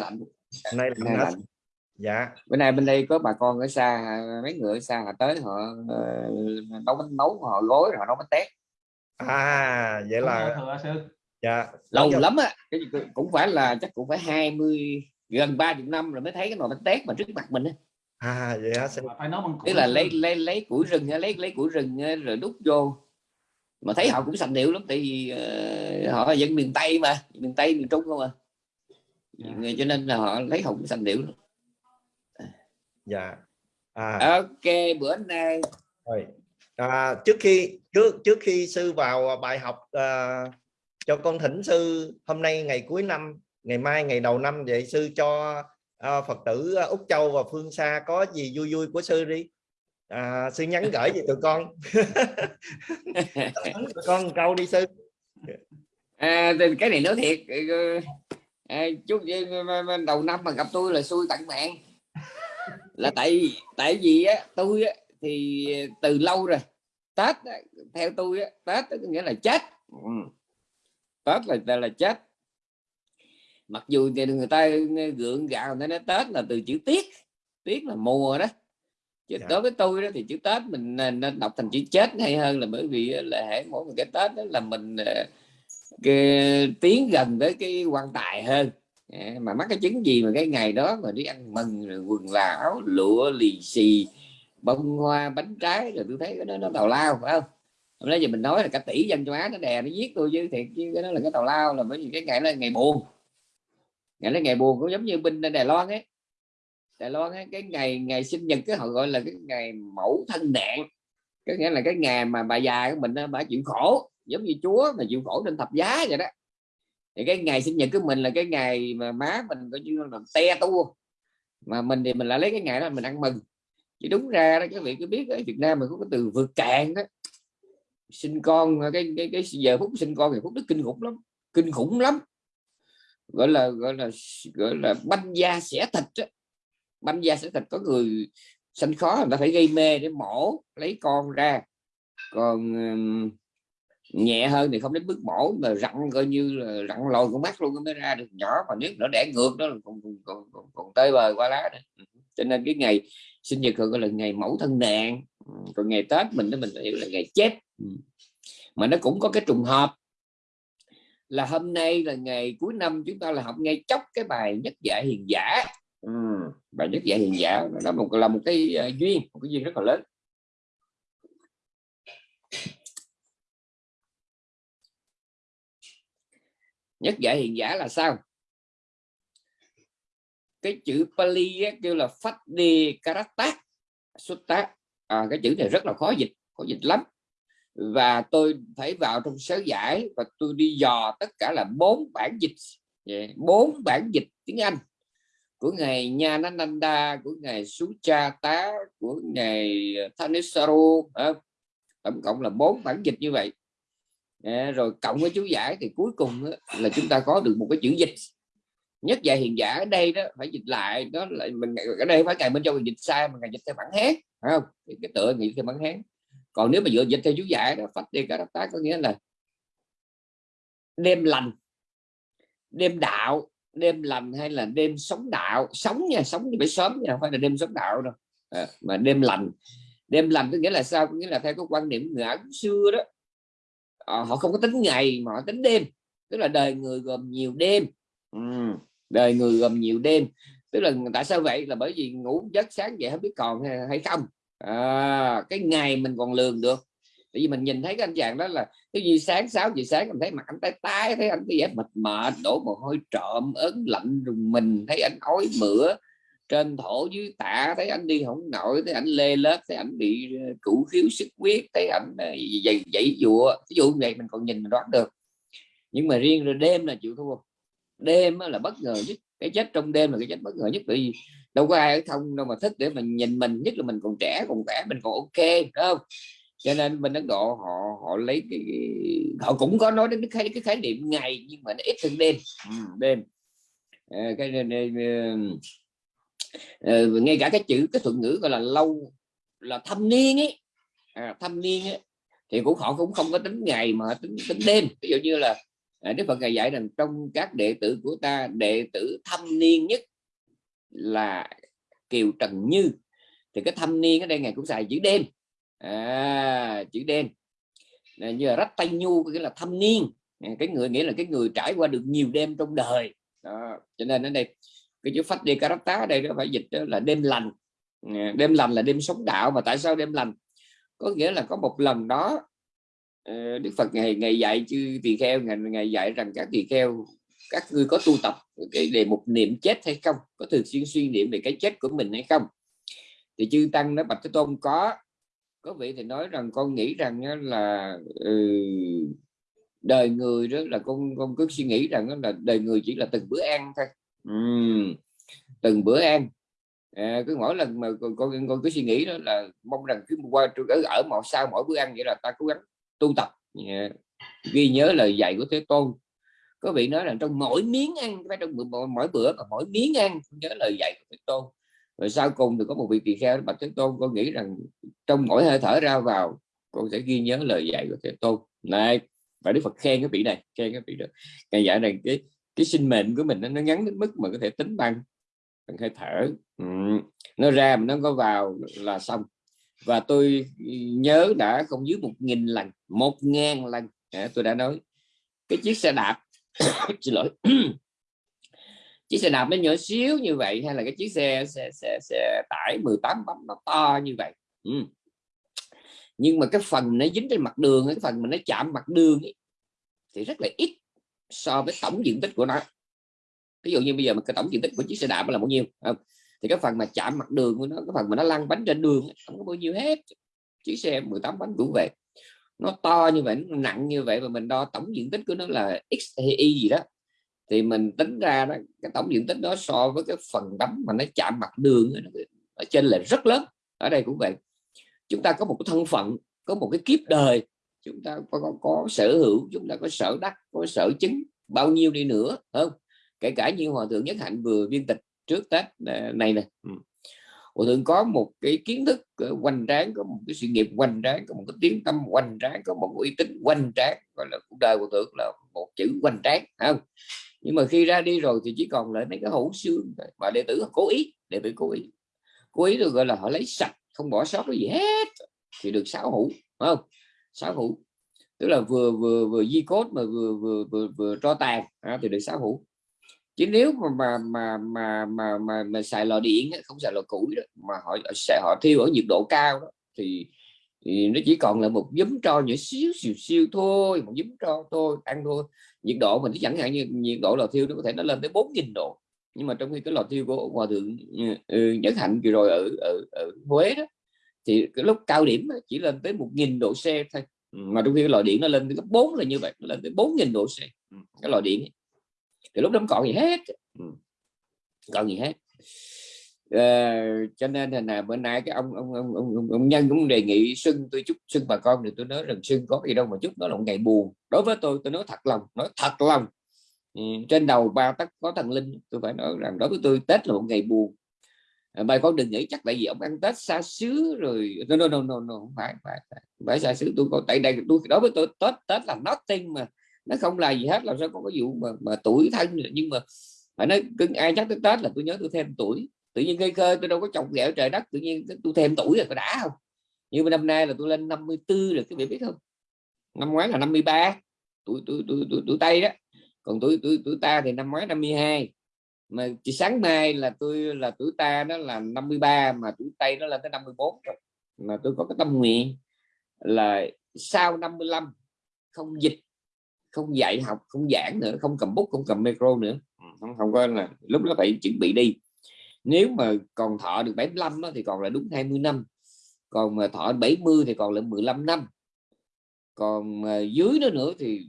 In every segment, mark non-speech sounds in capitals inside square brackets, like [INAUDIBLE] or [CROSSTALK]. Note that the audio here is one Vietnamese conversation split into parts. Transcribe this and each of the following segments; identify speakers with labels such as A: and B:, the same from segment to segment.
A: lạnh
B: nay
A: Bữa nay
B: lạnh,
A: lạnh
B: dạ.
A: Bữa nay bên đây có bà con ở xa mấy người ở xa họ tới họ ờ, nấu bánh nấu họ gói rồi họ nấu bánh tét.
B: À vậy là
C: sư.
B: Dạ.
A: Lâu
B: Dạ.
A: lắm á cái cũng phải là chắc cũng phải 20 gần 30 năm rồi mới thấy cái nồi bánh tét mà trước mặt mình á.
B: À vậy hả?
C: Mà phải nấu bằng
A: tức
C: củi
A: là lấy lấy lấy củi rừng á, lấy lấy củi rừng á, rồi đút vô. Mà thấy họ cũng sành điệu lắm tại vì ờ, họ là dân miền tây mà miền tây miền trung không à
C: Dạ.
A: cho nên là họ lấy họ cũng sành điệu lắm.
B: dạ. À.
A: Ok bữa nay.
B: Rồi. À, trước khi trước trước khi sư vào bài học à, cho con thỉnh sư hôm nay ngày cuối năm ngày mai ngày đầu năm vậy sư cho à, phật tử úc châu và phương xa có gì vui vui của sư đi. À, sư nhắn gửi về tụi con. [LAUGHS] Tụi con câu đi sư.
A: À, cái này nói thiệt à, chút đầu năm mà gặp tôi là xui tận mạng. Là tại tại vì á tôi á, thì từ lâu rồi tết á, theo tôi á, tết á, có nghĩa là chết. Ừ. tết là là, là chết. Mặc dù thì người ta gượng gạo người ta nói tết là từ chữ tiết. Tiết là mùa đó. Chứ
B: Dạ.
A: đối với tôi đó thì chữ tết mình nên nên đọc thành chữ chết hay hơn là bởi vì là hễ mỗi một cái tết đó là mình ờ, cái, tiến gần tới cái quan tài hơn. Dạ, mà mắc cái chứng gì mà cái ngày đó mà đi ăn mừng rồi quần là áo lụa lì xì bông hoa bánh trái rồi tôi thấy cái đó nó tào lao phải không? Hôm nay giờ mình nói là cả tỷ dân châu Á nó đè nó giết tôi chứ thiệt chứ cái đó là cái tào lao là bởi vì cái ngày đó là ngày buồn. Ngày đó là ngày buồn cũng giống như binh Đài Loan ấy. Đài Loan ấy, cái ngày ngày sinh nhật cái họ gọi là cái ngày mẫu thân nạn. Có nghĩa là cái ngày mà bà già của mình nó bà chịu khổ giống như Chúa mà chịu khổ trên thập giá vậy đó. Thì cái ngày sinh nhật của mình là cái ngày mà má mình coi như là te tua. Mà mình thì mình lại lấy cái ngày đó mình ăn mừng. Chứ đúng ra đó, các vị cứ biết ở Việt Nam mình có cái từ vượt cạn đó. Sinh con, cái cái cái giờ phút sinh con thì phút đức kinh khủng lắm, kinh khủng lắm. Gọi là gọi là gọi là banh da xẻ thịt á. Banh da xẻ thịt có người sanh khó, người ta phải gây mê để mổ, lấy con ra. Còn nhẹ hơn thì không đến mức mổ mà rặn coi như là rặn lồi con mắt luôn mới ra được. Nhỏ mà nếu nó đẻ ngược đó còn còn, còn, còn, còn tơi bời qua lá nữa. Ừ. Cho nên cái ngày sinh nhật gọi là ngày mẫu thân nạn ừ. còn ngày tết mình đó mình hiểu là ngày chết ừ. mà nó cũng có cái trùng hợp là hôm nay là ngày cuối năm chúng ta là học ngay chốc cái bài nhất dạ hiền giả. Ừ. bài nhất dạ hiền giả nó là một là một cái ờ, duyên một cái duyên rất là lớn. Nhất giải hiền giả là sao? Cái chữ Pali á, kêu là phát đi karata sutta. À, cái chữ này rất là khó dịch khó dịch lắm. Và tôi phải vào trong sớ giải và tôi đi dò tất cả là bốn bản dịch. Dạ, bốn bản dịch tiếng Anh. Của ngài Nyanananda của ngài Suchata của ngài Thanesaro à, tổng cộng là bốn bản dịch như vậy rồi cộng với chú giải thì cuối cùng là chúng ta có được một cái chữ dịch. Nhất dạy hiền giả ở đây đó phải dịch lại đó là mình ở đây phải cài bên trong mình dịch sai mà ngày dịch theo bản hán phải không? Thì cái tựa nghĩ theo bản hán. Còn nếu mà dựa dịch theo chú giải đó phát đi cả tác có nghĩa là đêm lành đêm đạo đêm lành hay là đêm sống đạo sống nha sống thì phải sớm nha không phải là đêm sống đạo đâu. À, mà đêm lành. Đêm lành có nghĩa là sao? Có nghĩa là theo cái quan niệm người Ấn xưa đó à, họ không có tính ngày mà họ tính đêm tức là đời người gồm nhiều đêm. Ừ. đời người gồm nhiều đêm tức là tại sao vậy? Là bởi vì ngủ giấc sáng dậy không biết còn hay, không. À, cái ngày mình còn lường được. Tại vì mình nhìn thấy cái anh chàng đó là cái gì sáng 6 giờ sáng mình thấy mặt anh tái tái thấy anh cái vẻ mệt mệt đổ mồ hôi trộm ớn lạnh rùng mình thấy anh ói mửa trên thổ dưới tạ thấy anh đi không nổi thấy anh lê lết thấy anh bị ờ, cũ khiếu sức huyết thấy anh ờ, dậy dậy dụa. Ví dụ như vậy mình còn nhìn mình đoán được. Nhưng mà riêng rồi đêm là chịu thua. Đêm là bất ngờ nhất. Cái chết trong đêm là cái chết bất ngờ nhất bởi vì đâu có ai ở thông đâu mà thích để mình nhìn mình nhất là mình còn trẻ còn khỏe mình còn ok đúng không? Cho nên bên Ấn Độ họ họ lấy cái họ cũng có nói đến cái khái, cái khái niệm ngày nhưng mà nó ít hơn đêm. Ừ, đêm. À, cái uh, ngay cả cái chữ cái thuật ngữ gọi là lâu là thâm niên ấy. À, thâm niên ấy, thì cũng họ cũng không có tính ngày mà tính tính đêm. Ví dụ như là à, Đức Phật ngài dạy rằng trong các đệ tử của ta đệ tử thâm niên nhất là Kiều Trần Như. Thì cái thâm niên ở đây ngài cũng xài chữ đêm. À, chữ đen như là rách tay nhu nghĩa là thâm niên. À, cái người nghĩa là cái người trải qua được nhiều đêm trong đời. Đó. cho nên ở đây cái chữ phát đi karata ở đây nó phải dịch là đêm lành. Đêm lành là đêm sống đạo. Mà tại sao đêm lành? Có nghĩa là có một lần đó ờ, Đức Phật ngày ngày dạy chư tỳ kheo ngày, ngày dạy rằng các tỳ kheo các người có tu tập cái đề mục niệm chết hay không? Có thường xuyên suy niệm về cái chết của mình hay không? Thì chư tăng nói bạch thế tôn có. Có vị thì nói rằng con nghĩ rằng là ừ, đời người đó là con con cứ suy nghĩ rằng là đời người chỉ là từng bữa ăn thôi uhm, từng bữa ăn. À, cứ mỗi lần mà con, con con cứ suy nghĩ đó là mong rằng cứ qua ở ở một sau mỗi bữa ăn vậy là ta cố gắng tu tập. Yeah. ghi nhớ lời dạy của thế tôn. Có vị nói là trong mỗi miếng ăn phải trong mỗi, mỗi bữa và mỗi miếng ăn nhớ lời dạy của thế tôn. Rồi sau cùng thì có một vị tỳ kheo bạch thế tôn con nghĩ rằng trong mỗi hơi thở ra vào con sẽ ghi nhớ lời dạy của thế tôn. Này và đức phật khen cái vị này khen cái vị đó. Ngày dạy rằng cái cái sinh mệnh của mình nó, nó ngắn đến mức mà có thể tính bằng bằng hơi thở. Ừ. nó ra mà nó có vào là xong. Và tôi ừ, nhớ đã không dưới một nghìn lần một ngàn lần. À, tôi đã nói. Cái chiếc xe đạp [COUGHS] xin lỗi. [COUGHS] Chiếc xe đạp nó nhỏ xíu như vậy hay là cái chiếc xe xe xe, xe tải 18 bánh nó to như vậy? Ừ. nhưng mà cái phần nó dính trên mặt đường cái phần mà nó chạm mặt đường ấy, thì rất là ít so với tổng diện tích của nó. Ví dụ như bây giờ mà cái tổng diện tích của chiếc xe đạp là bao nhiêu không? thì cái phần mà chạm mặt đường của nó, cái phần mà nó lăn bánh trên đường không có bao nhiêu hết. Chiếc xe 18 bánh cũng vậy nó to như vậy, nó nặng như vậy và mình đo tổng diện tích của nó là x hay y gì đó, thì mình tính ra đó, cái tổng diện tích đó so với cái phần đấm mà nó chạm mặt đường ở trên là rất lớn. Ở đây cũng vậy. Chúng ta có một cái thân phận, có một cái kiếp đời chúng ta có, có, có sở hữu chúng ta có sở đắc có sở chứng bao nhiêu đi nữa không? Kể cả như hòa thượng nhất hạnh vừa viên tịch trước tết à, này nè. Ừ. hòa thượng có một cái kiến thức hoành tráng có một cái sự nghiệp hoành tráng có một cái tiếng tâm hoành tráng có một uy tín hoành tráng gọi là cuộc đời của thượng là một chữ hoành tráng không? Nhưng mà khi ra đi rồi thì chỉ còn lại mấy cái hỗn xương mà đệ tử cố ý đệ tử cố ý. Cố ý được gọi là họ lấy sạch không bỏ sót cái gì hết thì được sáu hữu không sáu hữu. Tức là vừa vừa vừa di cốt mà vừa vừa vừa, vừa cho tàn à, thì được sáu hữu. Chứ nếu mà mà mà mà mà, mà, mà xài lò điện không xài lò củi đó, mà họ sẽ họ thiêu ở nhiệt độ cao đó thì, thì nó chỉ còn là một giấm tro nhỏ xíu xìu siêu thôi một giấm tro thôi ăn thôi. Nhiệt độ mình chẳng hạn như nhiệt độ lò thiêu nó có thể nó lên tới 4.000 độ. Nhưng mà trong khi cái lò thiêu của hòa thượng ừ, ừ nhất hạnh vừa rồi ở, ở, ở Huế đó thì cái lúc cao điểm chỉ lên tới 1.000 độ C thôi. Ừ, mà trong khi cái loại điện nó lên tới gấp 4 là như vậy nó lên tới 4.000 độ C. Ừ, cái loại điện thì lúc đó không còn gì hết. Ừ, còn gì hết. À, cho nên là bữa nay cái ông ông ông, ông, ông nhân cũng đề nghị xuân tôi chúc xuân bà con thì tôi nói rằng xuân có gì đâu mà chúc nó là một ngày buồn. Đối với tôi tôi nói thật lòng nói thật lòng. Ừ, trên đầu ba tắc có thần linh tôi phải nói rằng đối với tôi tết là một ngày buồn. À, bài con đừng nghĩ chắc tại vì ông ăn tết xa xứ rồi. No no no no, no không phải phải phải. Xa xứ tôi có tại đây tôi đối với tôi tết tết là nothing mà. Nó không là gì hết làm sao có cái vụ mà, mà tuổi thân nhưng mà phải nói cưng ai chắc tới tết là tôi nhớ tôi thêm tuổi. Tự nhiên cây khơi tôi đâu có trồng ghẹo trời đất tự nhiên tôi thêm tuổi rồi có đã không? Nhưng mà năm nay là tôi lên 54 rồi các vị biết không? Năm ngoái là 53 tuổi tuổi tuổi tuổi, tuổi tây đó. Còn tuổi tuổi tuổi ta thì năm ngoái 52 mà chỉ sáng mai là tôi là tuổi ta đó là 53 mà tuổi tây nó lên tới 54 rồi. Mà tôi có cái tâm nguyện là sau 55 không dịch không dạy học không giảng nữa không cầm bút không cầm micro nữa. Không, không có là lúc đó phải chuẩn bị đi. Nếu mà còn thọ được 75 đó, thì còn là đúng 20 năm. Còn mà thọ 70 thì còn là 15 năm. Còn dưới đó nữa thì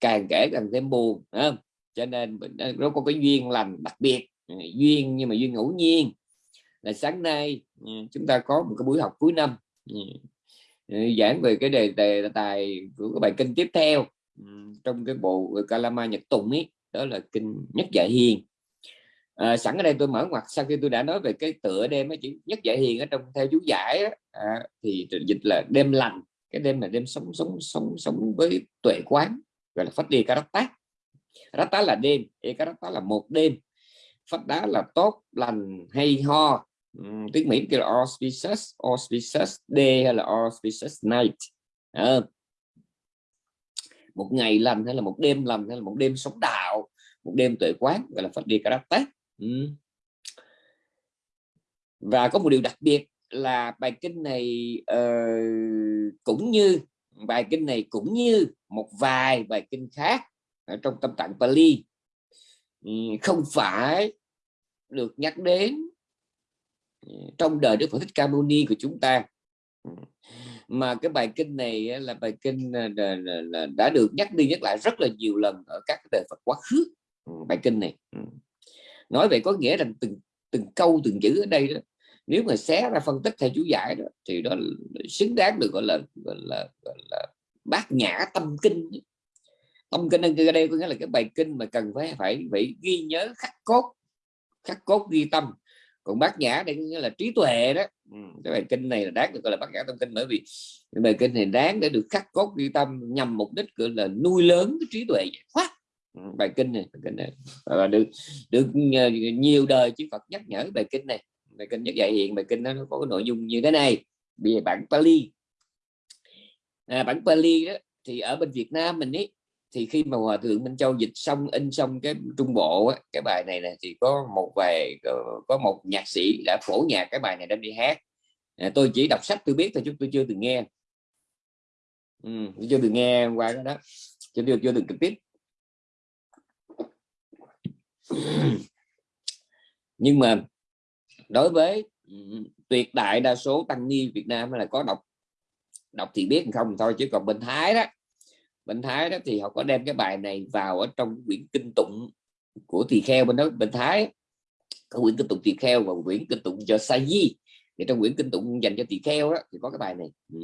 A: càng kể càng thêm buồn không? Cho nên ờ, nó có cái duyên lành đặc biệt ờ, duyên nhưng mà duyên ngẫu nhiên. Là sáng nay ờ, chúng ta có một cái buổi học cuối năm ừ, giảng về cái đề đề tài của cái bài kinh tiếp theo ừ, trong cái bộ Kalama Nhật Tùng ấy đó là kinh nhất dạ hiền. À, sẵn ở đây tôi mở ngoặt sau khi tôi đã nói về cái tựa đêm ấy, chữ nhất dạ hiền ở trong theo chú giải đó, à, thì dịch là đêm lành cái đêm là đêm sống sống sống sống với tuệ quán gọi là phát đi tác rata là đêm ekarata là một đêm. Phát đá là tốt lành hay ho. Uhm, tiếng mỹ kêu là auspicious auspicious day hay là auspicious night. À, một ngày lành hay là một đêm lành hay là một đêm sống đạo một đêm tuệ quán gọi là phát đi karate ừ. và có một điều đặc biệt là bài kinh này uh, cũng như bài kinh này cũng như một vài bài kinh khác ở trong tâm tạng Pali. Ừ, không phải được nhắc đến ừ, trong đời Đức Phật Thích Ca Mâu Ni của chúng ta. Ừ, mà cái bài kinh này là bài kinh ờ, đã được nhắc đi nhắc lại rất là nhiều lần ở các đời Phật quá khứ. Bài kinh này. Nói vậy có nghĩa rằng từng từng câu từng chữ ở đây đó nếu mà xé ra phân tích theo chú giải đó thì đó xứng đáng được gọi là gọi là, gọi là bát nhã tâm kinh tông kinh ở đây có nghĩa là cái bài kinh mà cần phải phải phải ghi nhớ khắc cốt khắc cốt ghi tâm. Còn bát nhã đây nghĩa là trí tuệ đó. Ừ, cái bài kinh này là đáng được gọi là bát nhã tâm kinh bởi vì cái bài kinh này đáng để được khắc cốt ghi tâm nhằm mục đích gọi là nuôi lớn cái trí tuệ giải thoát ừ, bài kinh này bài kinh này. Và được được ờ, nhiều đời chư Phật nhắc nhở bài kinh này. Bài kinh nhất dạy hiện bài kinh đó, nó có cái nội dung như thế này. Về bản Pali. À, bản Pali đó thì ở bên Việt Nam mình ấy thì khi mà hòa thượng Minh Châu dịch xong in xong cái trung bộ á, cái bài này này thì có một vài ờ, có, một nhạc sĩ đã phổ nhạc cái bài này đem đi hát. À, tôi chỉ đọc sách tôi biết thôi chứ tôi chưa từng nghe. Ừ, tôi chưa từng nghe qua đó đó. Chưa tôi chưa từng trực tiếp. [CLEARS THROAT] Nhưng mà đối với tuyệt đại đa số tăng ni Việt Nam là có đọc đọc thì biết không thôi chứ còn bên Thái đó bên Thái đó thì họ có đem cái bài này vào ở trong quyển kinh tụng của tỳ kheo bên đó, bên Thái. Có quyển kinh tụng tỳ kheo và quyển kinh tụng cho sa di thì trong quyển kinh tụng dành cho tỳ kheo đó thì có cái bài này. Ừ.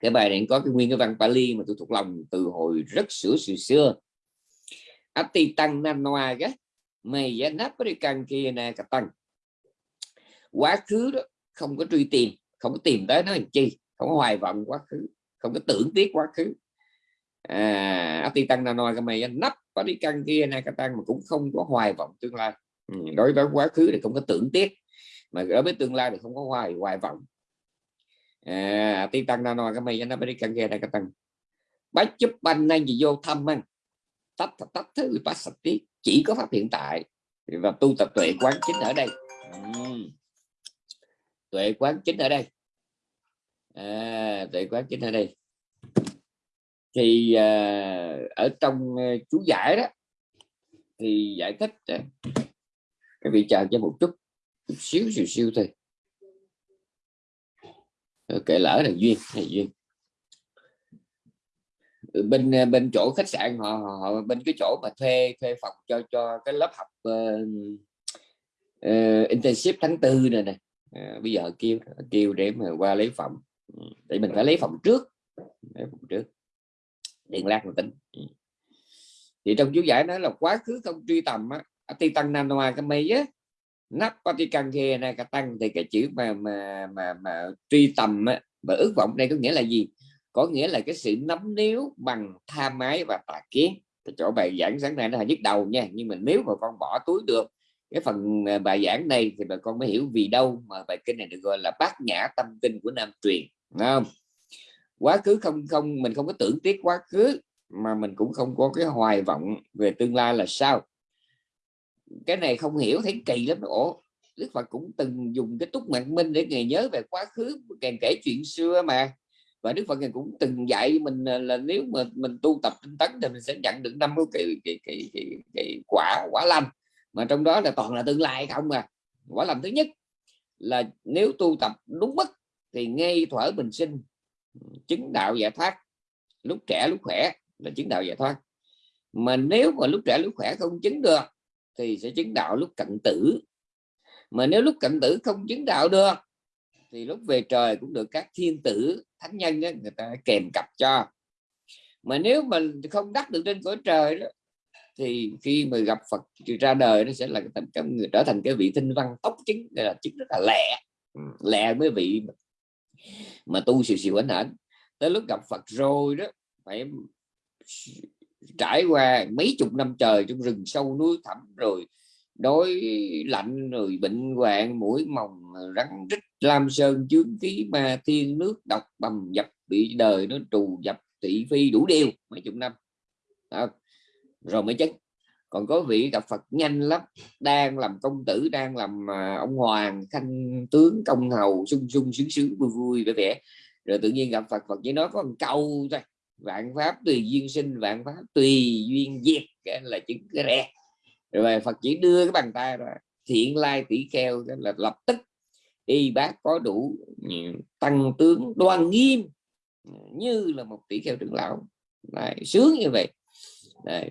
A: cái bài này có cái nguyên cái văn Pali mà tôi thuộc lòng từ hồi rất sửa xưa xưa. Ati tăng nan noa cái mày giá nắp cái căn kia nè cả tăng. Quá khứ đó, không có truy tìm, không có tìm tới nó làm chi, không có hoài vọng quá khứ, không có tưởng tiếc quá khứ à ati tăng na cái mày nắp có đi căn kia này cái tăng mà cũng không có hoài vọng tương lai. Ừ, đối với quá khứ thì không có tưởng tiếc mà đối với tương lai thì không có hoài hoài vọng. À ti tăng na cái mày nắp đi căn kia này cái tăng bách chúc banh nên gì vô thăm anh tách tách thứ bát sạch tí chỉ có pháp hiện tại. Và tu tập tuệ quán chính ở đây. Ừ. tuệ quán chính ở đây. À, tuệ quán chính ở đây thì uh, ở trong uh, chú giải đó thì giải thích uh, cái vị chờ cho một chút chút xíu xíu xíu thôi. Kể lỡ là duyên này duyên. Ừ, bên ờ, bên chỗ khách sạn họ, họ bên cái chỗ mà thuê thuê phòng cho cho cái lớp học uh, uh, internship tháng tư này nè. Uh, bây giờ kêu kêu để mà qua lấy phòng. Ừ, để mình phải lấy phòng trước lấy phòng trước điện lạc là tính ừ. thì trong chú giải nói là quá khứ không truy tầm á ti tăng nam noa cái mây á nắp patikan khe này cả tăng thì cái chữ mà mà mà mà truy tầm á, và ước vọng đây có nghĩa là gì? Có nghĩa là cái sự nắm níu bằng tham ái và tà kiến. Chỗ bài giảng sáng nay nó là nhức đầu nha nhưng mà nếu mà con bỏ túi được cái phần ờ, bài giảng này thì bà con mới hiểu vì đâu mà bài kinh này được gọi là bát nhã tâm kinh của nam truyền Đúng không? Quá khứ không không mình không có tưởng tiếc quá khứ mà mình cũng không có cái hoài vọng về tương lai là sao. Cái này không hiểu thấy kỳ lắm. Ổ Đức Phật cũng từng dùng cái túc mạng minh để ngày nhớ về quá khứ càng kể chuyện xưa mà. Và Đức Phật cũng từng dạy mình là nếu mà mình tu tập tinh tấn thì mình sẽ nhận được năm cái cái, cái, cái, cái quả quả lành. Mà trong đó là toàn là tương lai không mà quả lành thứ nhất là nếu tu tập đúng mức thì ngay thuở bình sinh chứng đạo giải thoát lúc trẻ lúc khỏe là chứng đạo giải thoát. Mà nếu mà lúc trẻ lúc khỏe không chứng được thì sẽ chứng đạo lúc cận tử. Mà nếu lúc cận tử không chứng đạo được thì lúc về trời cũng được các thiên tử thánh nhân đó, người ta kèm cặp cho. Mà nếu mình không đắc được trên cõi trời đó thì khi mà gặp Phật ra đời nó sẽ là cái người trở thành cái vị tinh văn tốc chứng là chứng rất là lẹ. Lẹ với vị mà tu xìu xìu ảnh ảnh tới lúc gặp Phật rồi đó, phải trải qua mấy chục năm trời trong rừng sâu núi thẳm rồi, đói lạnh rồi, bệnh hoạn, mũi mồng, rắn rít, lam sơn, chướng khí, ma thiên, nước độc, bầm dập, bị đời nó trù dập, thị phi đủ điều, mấy chục năm. Đó. rồi mới chết còn có vị gặp Phật nhanh lắm đang làm công tử đang làm à, ông hoàng khanh tướng công hầu sung sung sướng sướng vui vui vẻ vẻ. Rồi tự nhiên gặp Phật Phật chỉ nói có một câu thôi vạn pháp tùy duyên sinh vạn pháp tùy duyên diệt cái là chứng cái rẻ. Rồi Phật chỉ đưa cái bàn tay ra thiện lai tỷ kheo là lập tức y bác có đủ ừ, tăng tướng đoan nghiêm ừ, như là một tỷ kheo trưởng lão. Đấy, sướng như vậy. Đấy.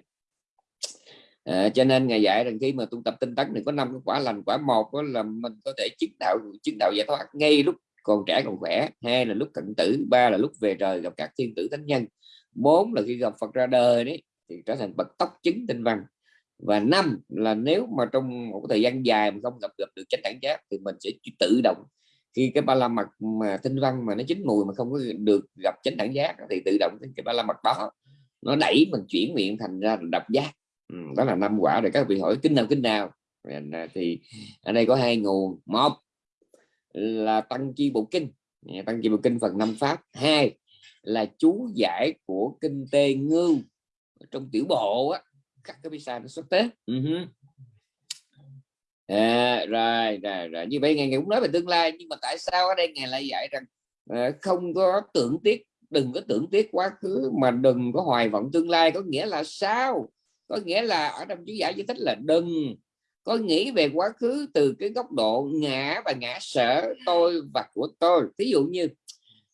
A: À, cho nên ngày dạy rằng khi mà tu tập tinh tấn thì có năm cái quả lành quả một đó là mình có thể chứng đạo chứng đạo giải thoát ngay lúc còn trẻ còn khỏe. Hai là lúc cận tử ba là lúc về trời gặp các thiên tử thánh nhân. Bốn là khi gặp Phật ra đời đấy thì trở thành bậc tóc chứng tinh văn. Và năm là nếu mà trong một thời gian dài mà không gặp gặp được chánh đẳng giác thì mình sẽ tự động khi cái ba la mật mà tinh văn mà nó chín mùi mà không có được gặp chánh đẳng giác thì tự động cái ba la mật đó nó đẩy mình chuyển nguyện thành ra đập giác đó là năm quả để các vị hỏi kinh nào kinh nào. À, thì ở đây có hai nguồn. Một là tăng chi bộ kinh. Dạ, tăng chi bộ kinh phần năm pháp. Hai là chú giải của kinh tê ngưu trong tiểu bộ á các cái visa nó xuất tế uh -huh. à, rồi, rồi rồi. Như vậy ngày ngày cũng nói về tương lai nhưng mà tại sao ở đây ngày lại dạy rằng à, không có tưởng tiếc đừng có tưởng tiếc quá khứ mà đừng có hoài vọng tương lai? Có nghĩa là sao? Có nghĩa là ở trong chú giải giải thích là đừng có nghĩ về quá khứ từ cái góc độ ngã và ngã sở tôi và của tôi. Ví dụ như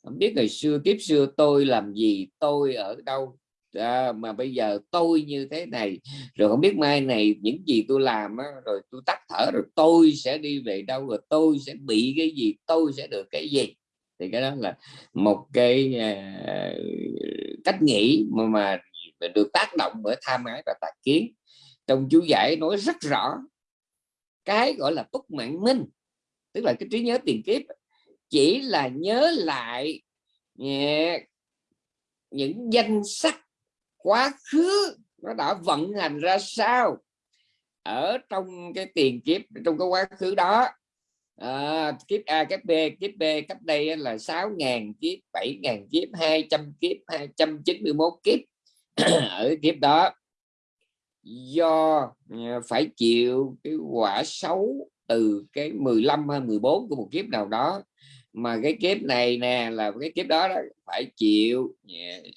A: không biết ngày xưa kiếp xưa tôi làm gì tôi ở đâu à, mà bây giờ tôi như thế này. Rồi không biết mai này những gì tôi làm á, rồi tôi tắt thở rồi tôi sẽ đi về đâu rồi tôi sẽ bị cái gì tôi sẽ được cái gì. Thì cái đó là một cái uh, cách nghĩ mà, mà được tác động bởi tham ái và tà kiến. Trong chú giải nói rất rõ cái gọi là túc mạng minh tức là cái trí nhớ tiền kiếp chỉ là nhớ lại những danh sách quá khứ nó đã vận hành ra sao ở trong cái tiền kiếp trong cái quá khứ đó. À, kiếp A kiếp B kiếp B cách đây là 6.000 kiếp 7.000 kiếp 200 kiếp 291 kiếp. [CLEARS THROAT] ở kiếp đó do ờ, phải chịu cái quả xấu từ cái 15 hay 14 của một kiếp nào đó. Mà cái kiếp này nè là cái kiếp đó, đó phải chịu ờ,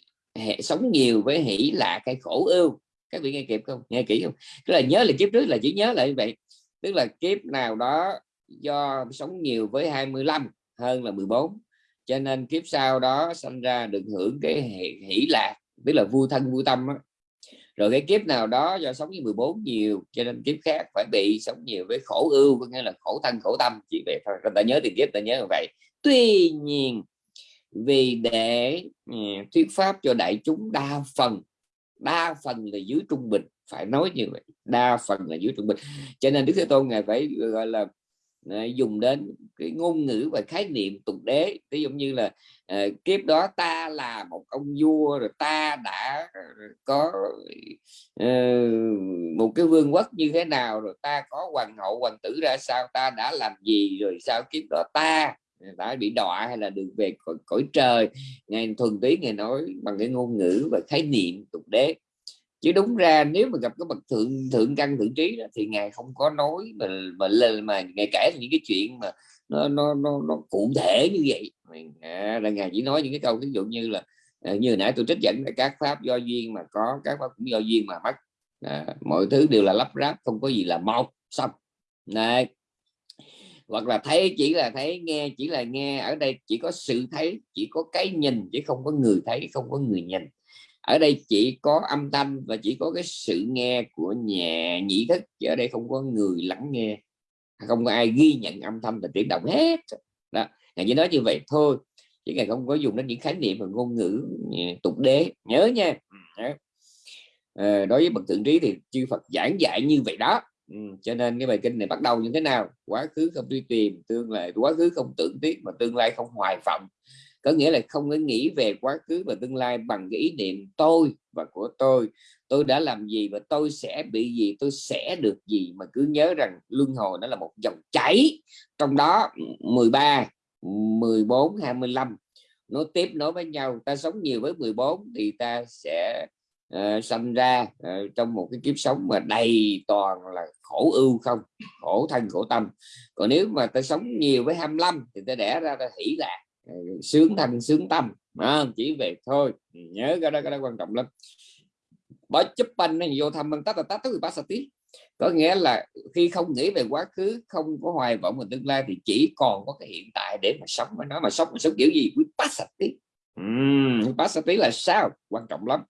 A: hệ, sống nhiều với hỷ lạc cái khổ ưu. Các vị nghe kịp không? Nghe kỹ không? Tức là nhớ là kiếp trước là chỉ nhớ lại như vậy. Tức là kiếp nào đó do sống nhiều với 25 hơn là 14 cho nên kiếp sau đó sinh ra được hưởng cái hỷ lạc tức là vui thân, vui tâm đó. rồi cái kiếp nào đó do sống với 14 nhiều, cho nên kiếp khác phải bị sống nhiều với khổ ưu, có nghĩa là khổ thân, khổ tâm, chỉ vậy thôi. Ta nhớ tiền kiếp, ta nhớ như vậy. Tuy nhiên, vì để ừ, thuyết pháp cho đại chúng, đa phần đa phần là dưới trung bình, phải nói như vậy, đa phần là dưới trung bình. Cho nên đức thế tôn ngài phải, gọi là Ờ, dùng đến cái ngôn ngữ và khái niệm tục đế. Ví dụ như là uh, kiếp đó ta là một ông vua rồi ta đã ờ, có uh, một cái vương quốc như thế nào rồi ta có hoàng hậu hoàng tử ra sao ta đã làm gì rồi sao kiếp đó ta đã bị đọa hay là đường về cõi, cõi trời. Ngài thuần túy ngài nói bằng cái ngôn ngữ và khái niệm tục đế chứ đúng ra nếu mà gặp cái bậc thượng thượng căn thượng trí đó, thì ngài không có nói mà mà lên mà ngài kể những cái chuyện mà nó nó nó, nó cụ thể như vậy. À, là ngài chỉ nói những cái câu ví dụ như là à, như nãy tôi trích dẫn là các pháp do duyên mà có các pháp cũng do duyên mà mất à, mọi thứ đều là lắp ráp không có gì là một xong. Này hoặc là thấy chỉ là thấy nghe chỉ là nghe ở đây chỉ có sự thấy chỉ có cái nhìn chứ không có người thấy không có người nhìn ở đây chỉ có âm thanh và chỉ có cái sự nghe của nhà nhị thức chứ ở đây không có người lắng nghe. Không có ai ghi nhận âm thanh và tiếng động hết. Đó ngài chỉ nói như vậy thôi chứ ngài không có dùng đến những khái niệm và ngôn ngữ ừ, tục đế. Nhớ nha. À, đối với bậc thượng trí thì chư Phật giảng dạy như vậy đó. Ừ, cho nên cái bài kinh này bắt đầu như thế nào? Quá khứ không truy tìm tương lai quá khứ không tưởng tiếc mà tương lai không hoài vọng có nghĩa là không có nghĩ về quá khứ và tương lai bằng cái ý niệm tôi và của tôi. Tôi đã làm gì và tôi sẽ bị gì tôi sẽ được gì mà cứ nhớ rằng luân hồi nó là một dòng chảy. Trong đó 13 14 25 nó tiếp nối với nhau. Ta sống nhiều với 14 thì ta sẽ uh, sanh ra uh, trong một cái kiếp sống mà đầy toàn là khổ ưu không khổ thân khổ tâm. Còn nếu mà ta sống nhiều với 25 thì ta đẻ ra ta hỷ lạc sướng thanh sướng tâm. À, chỉ về thôi. Nhớ cái đó cái đó quan trọng lắm. Bởi chấp anh này vô thăm tát là tát tới sát tí có nghĩa là khi không nghĩ về quá khứ không có hoài vọng về tương lai thì chỉ còn có cái hiện tại để mà sống với nó. Mà sống mà sống kiểu gì? Quý pasati uhm, pasati là sao? Quan trọng lắm.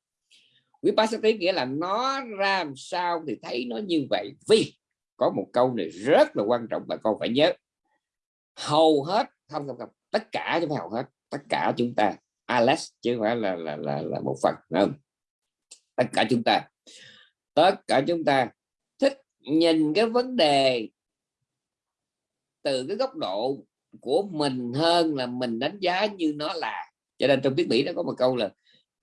A: Quý pasati nghĩa là nó ra làm sao thì thấy nó như vậy. Vì có một câu này rất là quan trọng và con phải nhớ. Hầu hết không không không tất cả chúng ta học hết. Tất cả chúng ta Alex chứ không phải là là là, là một phần không? Tất cả chúng ta. Tất cả chúng ta thích nhìn cái vấn đề từ cái góc độ của mình hơn là mình đánh giá như nó là. Cho nên trong tiếng mỹ nó có một câu là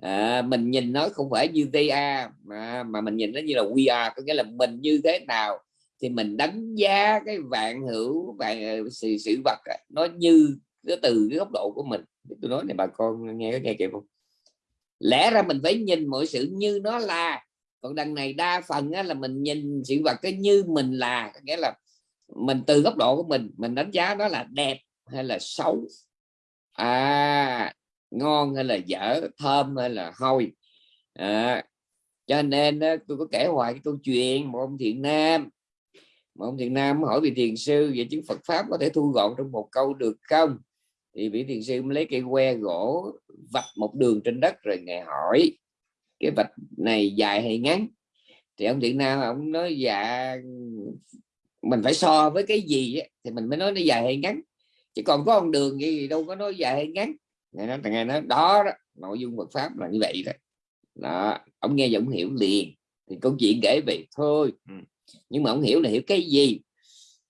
A: à, mình nhìn nó không phải như they are mà, mà mình nhìn nó như là we are. Có nghĩa là mình như thế nào thì mình đánh giá cái vạn hữu vạn ờ, sự, sự vật nó như nó từ cái góc độ của mình. Tôi nói này bà con nghe có nghe kịp không? Lẽ ra mình phải nhìn mọi sự như nó là. Còn đằng này đa phần á, là mình nhìn sự vật cái như mình là. Nghĩa là mình từ góc độ của mình mình đánh giá nó là đẹp hay là xấu. À ngon hay là dở thơm hay là hôi. À, cho nên tôi có kể hoài cái câu chuyện một ông thiện nam. Một ông thiện nam hỏi vị thiền sư về chứng Phật pháp có thể thu gọn trong một câu được không? Thì vị thiền sư lấy cây que gỗ vạch một đường trên đất rồi ngài hỏi cái vạch này dài hay ngắn? Thì ông thiện nam ông nói dạ mình phải so với cái gì ấy, thì mình mới nói nó dài hay ngắn. Chứ còn có con đường gì đâu có nói dài hay ngắn. Ngày nói ngày nói đó, đó nội dung Phật pháp là như vậy đó. Đó ông nghe giọng hiểu liền. Thì câu chuyện kể về thôi. Ừ. nhưng mà ông hiểu là hiểu cái gì?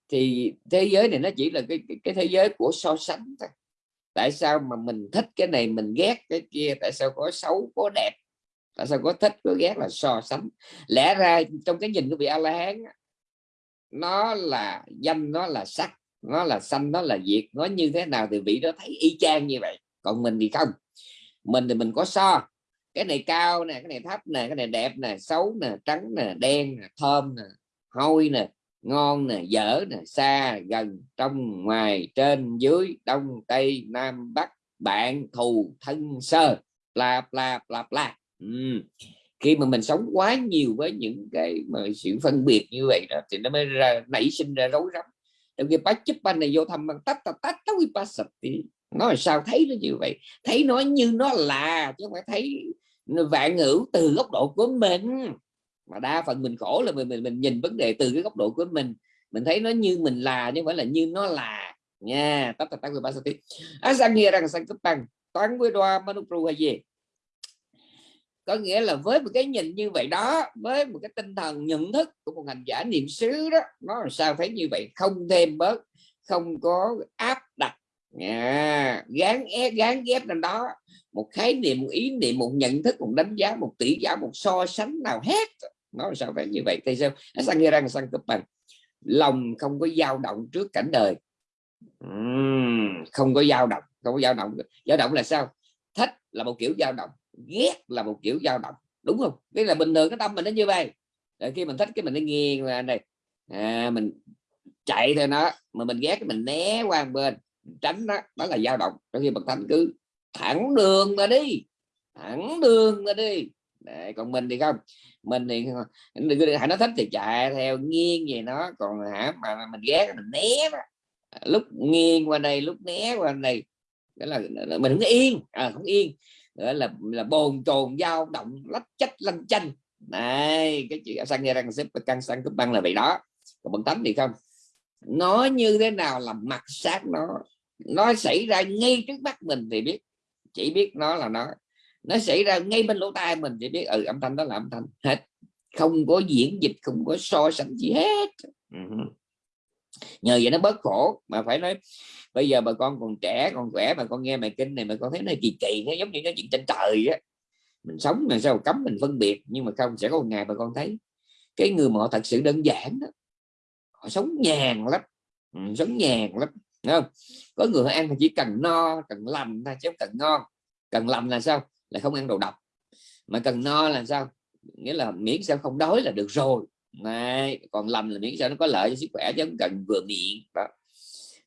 A: Thì thế giới này nó chỉ là cái, cái thế giới của so sánh thôi tại sao mà mình thích cái này, mình ghét cái kia? Tại sao có xấu, có đẹp? Tại sao có thích, có ghét là so sánh? Lẽ ra trong cái nhìn của vị a la hán nó là danh nó là sắc, nó là xanh, nó là diệt, nó như thế nào thì vị đó thấy y chang như vậy. Còn mình thì không. Mình thì mình có so. Cái này cao nè, cái này thấp nè, cái này đẹp nè, xấu nè, trắng nè, đen nè, thơm nè, hôi nè ngon nè, dở nè, xa gần trong ngoài, trên dưới, đông, tây, nam, bắc, bạn, thù, thân, sơ, bla bla bla bla. Ừ. khi mà mình sống quá nhiều với những cái mà sự phân biệt như vậy đó, thì nó mới ra, nảy sinh ra rối rắm. Trong khi bác chấp anh này vô thăm bằng tách tách tách thì nó là sao thấy nó như vậy? Thấy nó như nó là, chứ không phải thấy vạn ngữ từ góc độ của mình mà đa phần mình khổ là mình mình, mình nhìn vấn đề từ cái góc độ của mình. Mình thấy nó như mình là chứ không phải là như nó là. Nha tắt tắt người ba sao tí sang nghe rằng sang cấp bằng toán với đoa manupru hay gì? Có nghĩa là với một cái nhìn như vậy đó với một cái tinh thần nhận thức của một hành giả niệm xứ đó nó làm sao thấy như vậy? Không thêm bớt không có áp đặt. À, gán ép gán ghép lên đó. Một khái niệm một ý niệm một nhận thức một đánh giá một tỷ giá một so sánh nào hết nó làm sao phải như vậy thì sao? Sang nghe rằng sang cấp bằng. Lòng không có dao động trước cảnh đời. Uhm, không có dao động không có dao động. Dao động là sao? Thích là một kiểu dao động ghét là một kiểu dao động. Đúng không? Cái là bình thường cái tâm mình nó như vậy. Rồi khi mình thích cái mình nó nghiêng là này. À, mình chạy theo nó mà mình ghét mình né qua một bên. Tránh nó đó là dao động. Trong khi bậc thánh cứ thẳng đường mà đi thẳng đường mà đi Đấy, còn mình thì không? Mình thì [LAUGHS] hãy nó thích thì chạy theo nghiêng về nó còn hả mà mình ghét mình né đó. À, lúc nghiêng qua đây lúc né qua đây đó là mình không yên à, không yên. Đó là là bồn chồn dao động lách chách lanh chanh. Này cái chuyện sang nghe răng xếp căng sang cúp băng là vậy đó. Còn bằng tánh thì không. Nó như thế nào là mặt sát nó. Nó xảy ra ngay trước mắt mình thì biết chỉ biết nó là nó nó xảy ra ngay bên lỗ tai mình chỉ biết ừ âm thanh đó là âm thanh hết. Không có diễn dịch không có so sánh gì hết. Nhờ vậy nó bớt khổ mà phải nói bây giờ bà con còn trẻ còn khỏe mà con nghe bài kinh này mà con thấy nó kỳ kỳ nó giống như nó chuyện trên trời á. Mình sống làm sao cấm mình phân biệt nhưng mà không sẽ có một ngày bà con thấy cái người mà họ thật sự đơn giản đó. Họ sống nhàn lắm ừ, sống nhàn lắm Đúng không? Có người họ ăn chỉ cần no cần lành thôi chứ không cần ngon. Cần lành là sao là không ăn đồ độc. Mà cần no là sao? Nghĩa là miễn sao không đói là được rồi. Mà còn lành là miễn sao nó có lợi cho sức khỏe chứ không cần vừa miệng. Đó.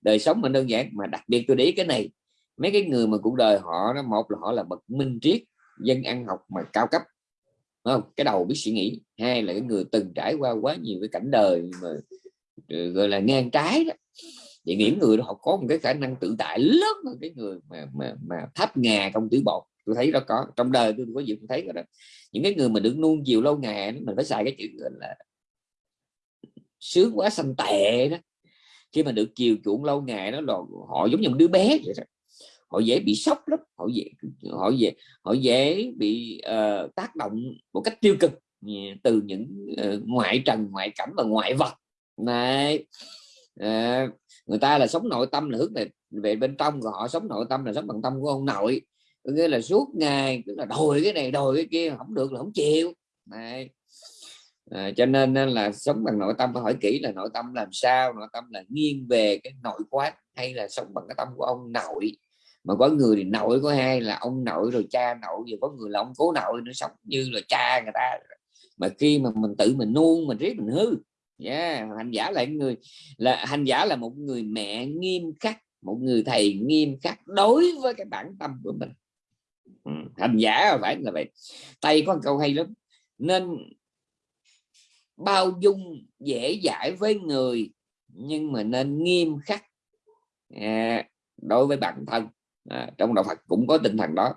A: Đời sống mình đơn giản, mà đặc biệt tôi để ý cái này. Mấy cái người mà cuộc đời họ, nó một là họ là bậc minh triết, dân ăn học mà cao cấp. Không? Cái đầu biết suy nghĩ. Hai là cái người từng trải qua quá nhiều cái cảnh đời mà ừ, gọi là ngang trái đó. Thì những người đó họ có một cái khả năng tự tại lớn hơn cái người mà mà mà thấp ngà công tử bột tôi thấy nó có trong đời tôi có gì tôi thấy đó. Những cái người mà được nuông chiều lâu ngày mình phải xài cái chữ là sướng quá xanh tệ đó. Khi mà được chiều chuộng lâu ngày đó là họ giống như một đứa bé vậy đó. Họ dễ bị sốc lắm họ dễ họ dễ họ dễ bị uh, tác động một cách tiêu cực ừ, từ những uh, ngoại trần ngoại cảnh và ngoại vật. Này uh, người ta là sống nội tâm là hướng về về bên trong và họ sống nội tâm là sống bằng tâm của ông nội nghĩa là suốt ngày cứ là đòi cái này đòi cái kia không được là không chịu. Này à, cho nên là sống bằng nội tâm phải hỏi kỹ là nội tâm làm sao nội tâm là nghiêng về cái nội quán hay là sống bằng cái tâm của ông nội. Mà có người thì nội có hai là ông nội rồi cha nội rồi có người là ông cố nội nó sống như là cha người ta. Mà khi mà mình tự mình nuông mình riết mình hư. Yeah. hành giả là người là hành giả là một người mẹ nghiêm khắc một người thầy nghiêm khắc đối với cái bản tâm của mình. Ừ, hành giả phải là vậy. Tay có câu hay lắm. Nên bao dung dễ dãi với người nhưng mà nên nghiêm khắc à, đối với bản thân. À, trong đạo Phật cũng có tinh thần đó.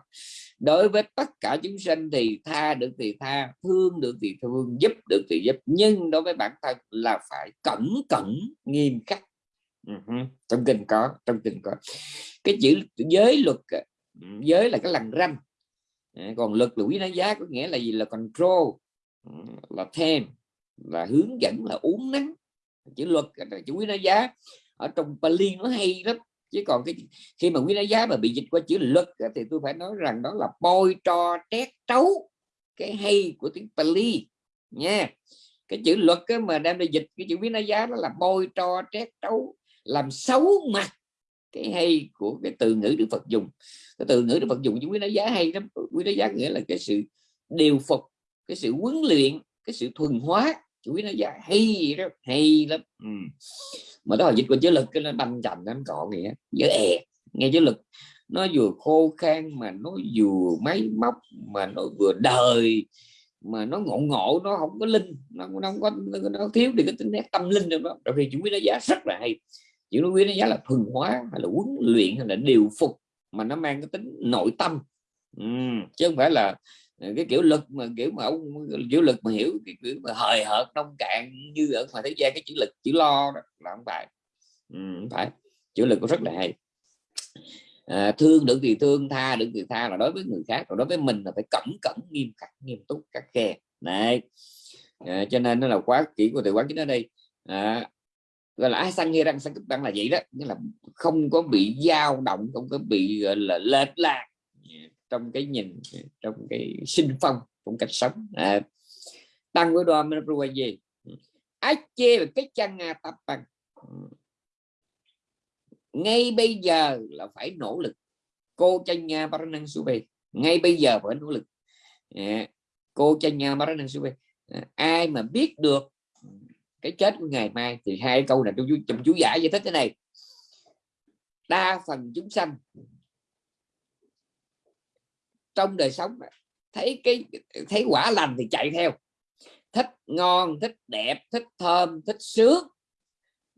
A: Đối với tất cả chúng sinh thì tha được thì tha thương được thì thương giúp được thì giúp nhưng đối với bản thân là phải cẩn cẩn nghiêm khắc. Ừ uh -huh. trong kinh có trong kinh có. Cái chữ giới luật giới là cái lằn ranh ờ, còn luật là quý giá giá, có nghĩa là gì? Là control ừ, là thêm là hướng dẫn, là uống nắng chữ luật chữ quý giá. Ở trong Pali nó hay lắm. Chứ còn cái khi mà quý giá mà bị dịch qua chữ luật thì tôi phải nói rằng đó là bôi trò trét trấu cái hay của tiếng Pali, nha. Cái chữ luật mà đem đi dịch cái chữ quý giá đó là bôi trò trét trấu, làm xấu mặt cái hay của cái từ ngữ Đức Phật dùng. Cái từ ngữ Đức Phật dùng chúng quý giá hay lắm. Quý giá nghĩa là cái sự điều phục cái sự huấn luyện cái sự thuần hóa. Chú ý nó giá hay đó hay lắm. Ừ. Mà đó là dịch của chữ lực cái nó banh chành nó cọ nghĩa dễ dở è nghe chữ lực nó vừa khô khan mà nó vừa máy móc mà nó vừa đời mà nó ngộ ngộ nó không có linh nó, nó không có nó, thiếu đi cái tính nét tâm linh đâu đó. Rồi khi chữ quý nó giá rất là hay chữ quý nó giá là thuần hóa hay là huấn luyện hay là điều phục mà nó mang cái tính nội tâm. Ừ, chứ không phải là ờ, cái kiểu lực mà kiểu mà ông kiểu lực mà hiểu cái kiểu mà hời hợt nông cạn như ở ngoài thế gian cái chữ lực chữ lo đó là không phải. Ừ, không phải. Chữ lực cũng rất là hay. À, thương được thì thương tha được thì tha là đối với người khác còn đối với mình là phải cẩn cẩn nghiêm khắc nghiêm túc các khe. Này à, cho nên nó là quá kỹ của từ quán chính ở đây. À, gọi là à, ai sang răng sang cấp tăng là vậy đó. Nghĩa là không có bị dao động không có bị gọi là lệch lạc trong cái nhìn trong cái sinh phong trong cách sống. À, tăng với đoan mình gì? Ái chê là cái chân tập bằng. Ngay bây giờ là phải nỗ lực. Cô chân bà năng sube ngay bây giờ phải nỗ lực. À, cô chân bà năng sube à, ai mà biết được cái chết của ngày mai thì hai câu này trong chú, trong chú giải giải thích thế này. Đa phần chúng sanh trong đời sống thấy cái thấy quả lành thì chạy theo. Thích ngon thích đẹp thích thơm thích sướng.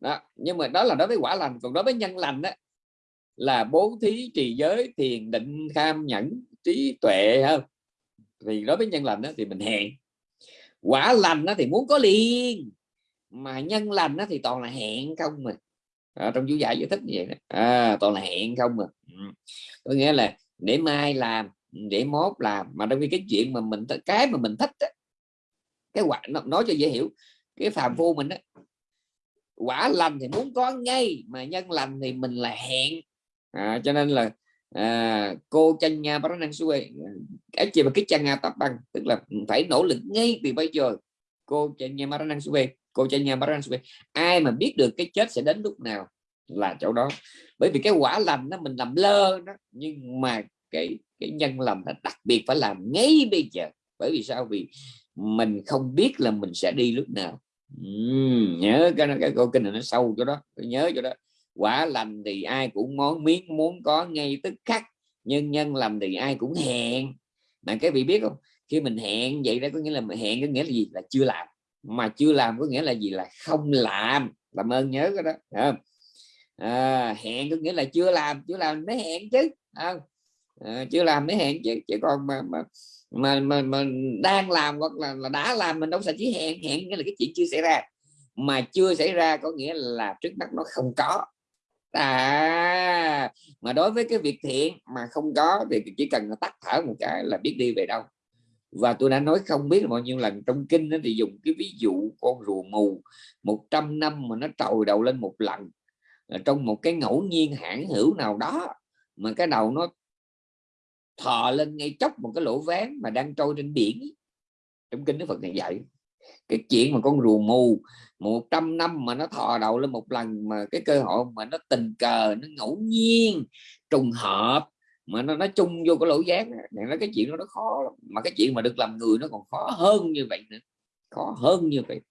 A: Đó nhưng mà đó là đối với quả lành. Còn đối với nhân lành đó là bố thí trì giới thiền định tham nhẫn trí tuệ hơn thì đối với nhân lành đó thì mình hẹn. Quả lành đó thì muốn có liền mà nhân lành đó thì toàn là hẹn không mà à, trong chú giải giải thích như vậy đó. À, toàn là hẹn không mà ừ. có nghĩa là để mai làm để mốt làm mà trong khi cái chuyện mà mình cái mà mình thích á, cái quả nó, nói cho dễ hiểu cái phàm phu mình á quả lành thì muốn có ngay mà nhân lành thì mình là hẹn à, cho nên là à, cô chân nha bác năng xuôi à, cái gì mà cái chân nga tập bằng tức là phải nỗ lực ngay từ bây giờ cô chân nha bác năng xuôi cô cha nhà bác ai mà biết được cái chết sẽ đến lúc nào là chỗ đó. Bởi vì cái quả lành nó mình làm lơ đó nhưng mà cái cái nhân lành là đặc biệt phải làm ngay bây giờ. Bởi vì sao? Vì mình không biết là mình sẽ đi lúc nào. Uhm, nhớ cái cái câu kinh này nó sâu chỗ đó nhớ chỗ đó. Quả lành thì ai cũng muốn miếng muốn có ngay tức khắc nhưng nhân lành thì ai cũng hẹn. Mà cái vị biết không? Khi mình hẹn vậy đó có nghĩa là mình hẹn có nghĩa là gì? Là chưa làm mà chưa làm có nghĩa là gì? Là không làm. Làm ơn nhớ cái đó không? À, hẹn có nghĩa là chưa làm chưa làm mới hẹn chứ không? À, chưa làm mới hẹn chứ chứ còn mà mà mà, mà, mà đang làm hoặc là, là đã làm mình đâu sẽ chỉ hẹn hẹn nghĩa là cái chuyện chưa xảy ra. Mà chưa xảy ra có nghĩa là trước mắt nó không có. À mà đối với cái việc thiện mà không có thì chỉ cần tắt thở một cái là biết đi về đâu và tôi đã nói không biết là bao nhiêu lần trong kinh đó thì dùng cái ví dụ con rùa mù 100 năm mà nó trồi đầu lên một lần à, trong một cái ngẫu nhiên hãng hữu nào đó, mà cái đầu nó thò lên ngay chốc một cái lỗ ván mà đang trôi trên biển. Trong kinh đức phật này dạy cái chuyện mà con rùa mù 100 năm mà nó thò đầu lên một lần mà cái cơ hội mà nó tình cờ, nó ngẫu nhiên, trùng hợp mà nó nó chung vô cái lỗ giác thì nó cái chuyện đó nó khó lắm. mà cái chuyện mà được làm người nó còn khó hơn như vậy nữa. Khó hơn như vậy.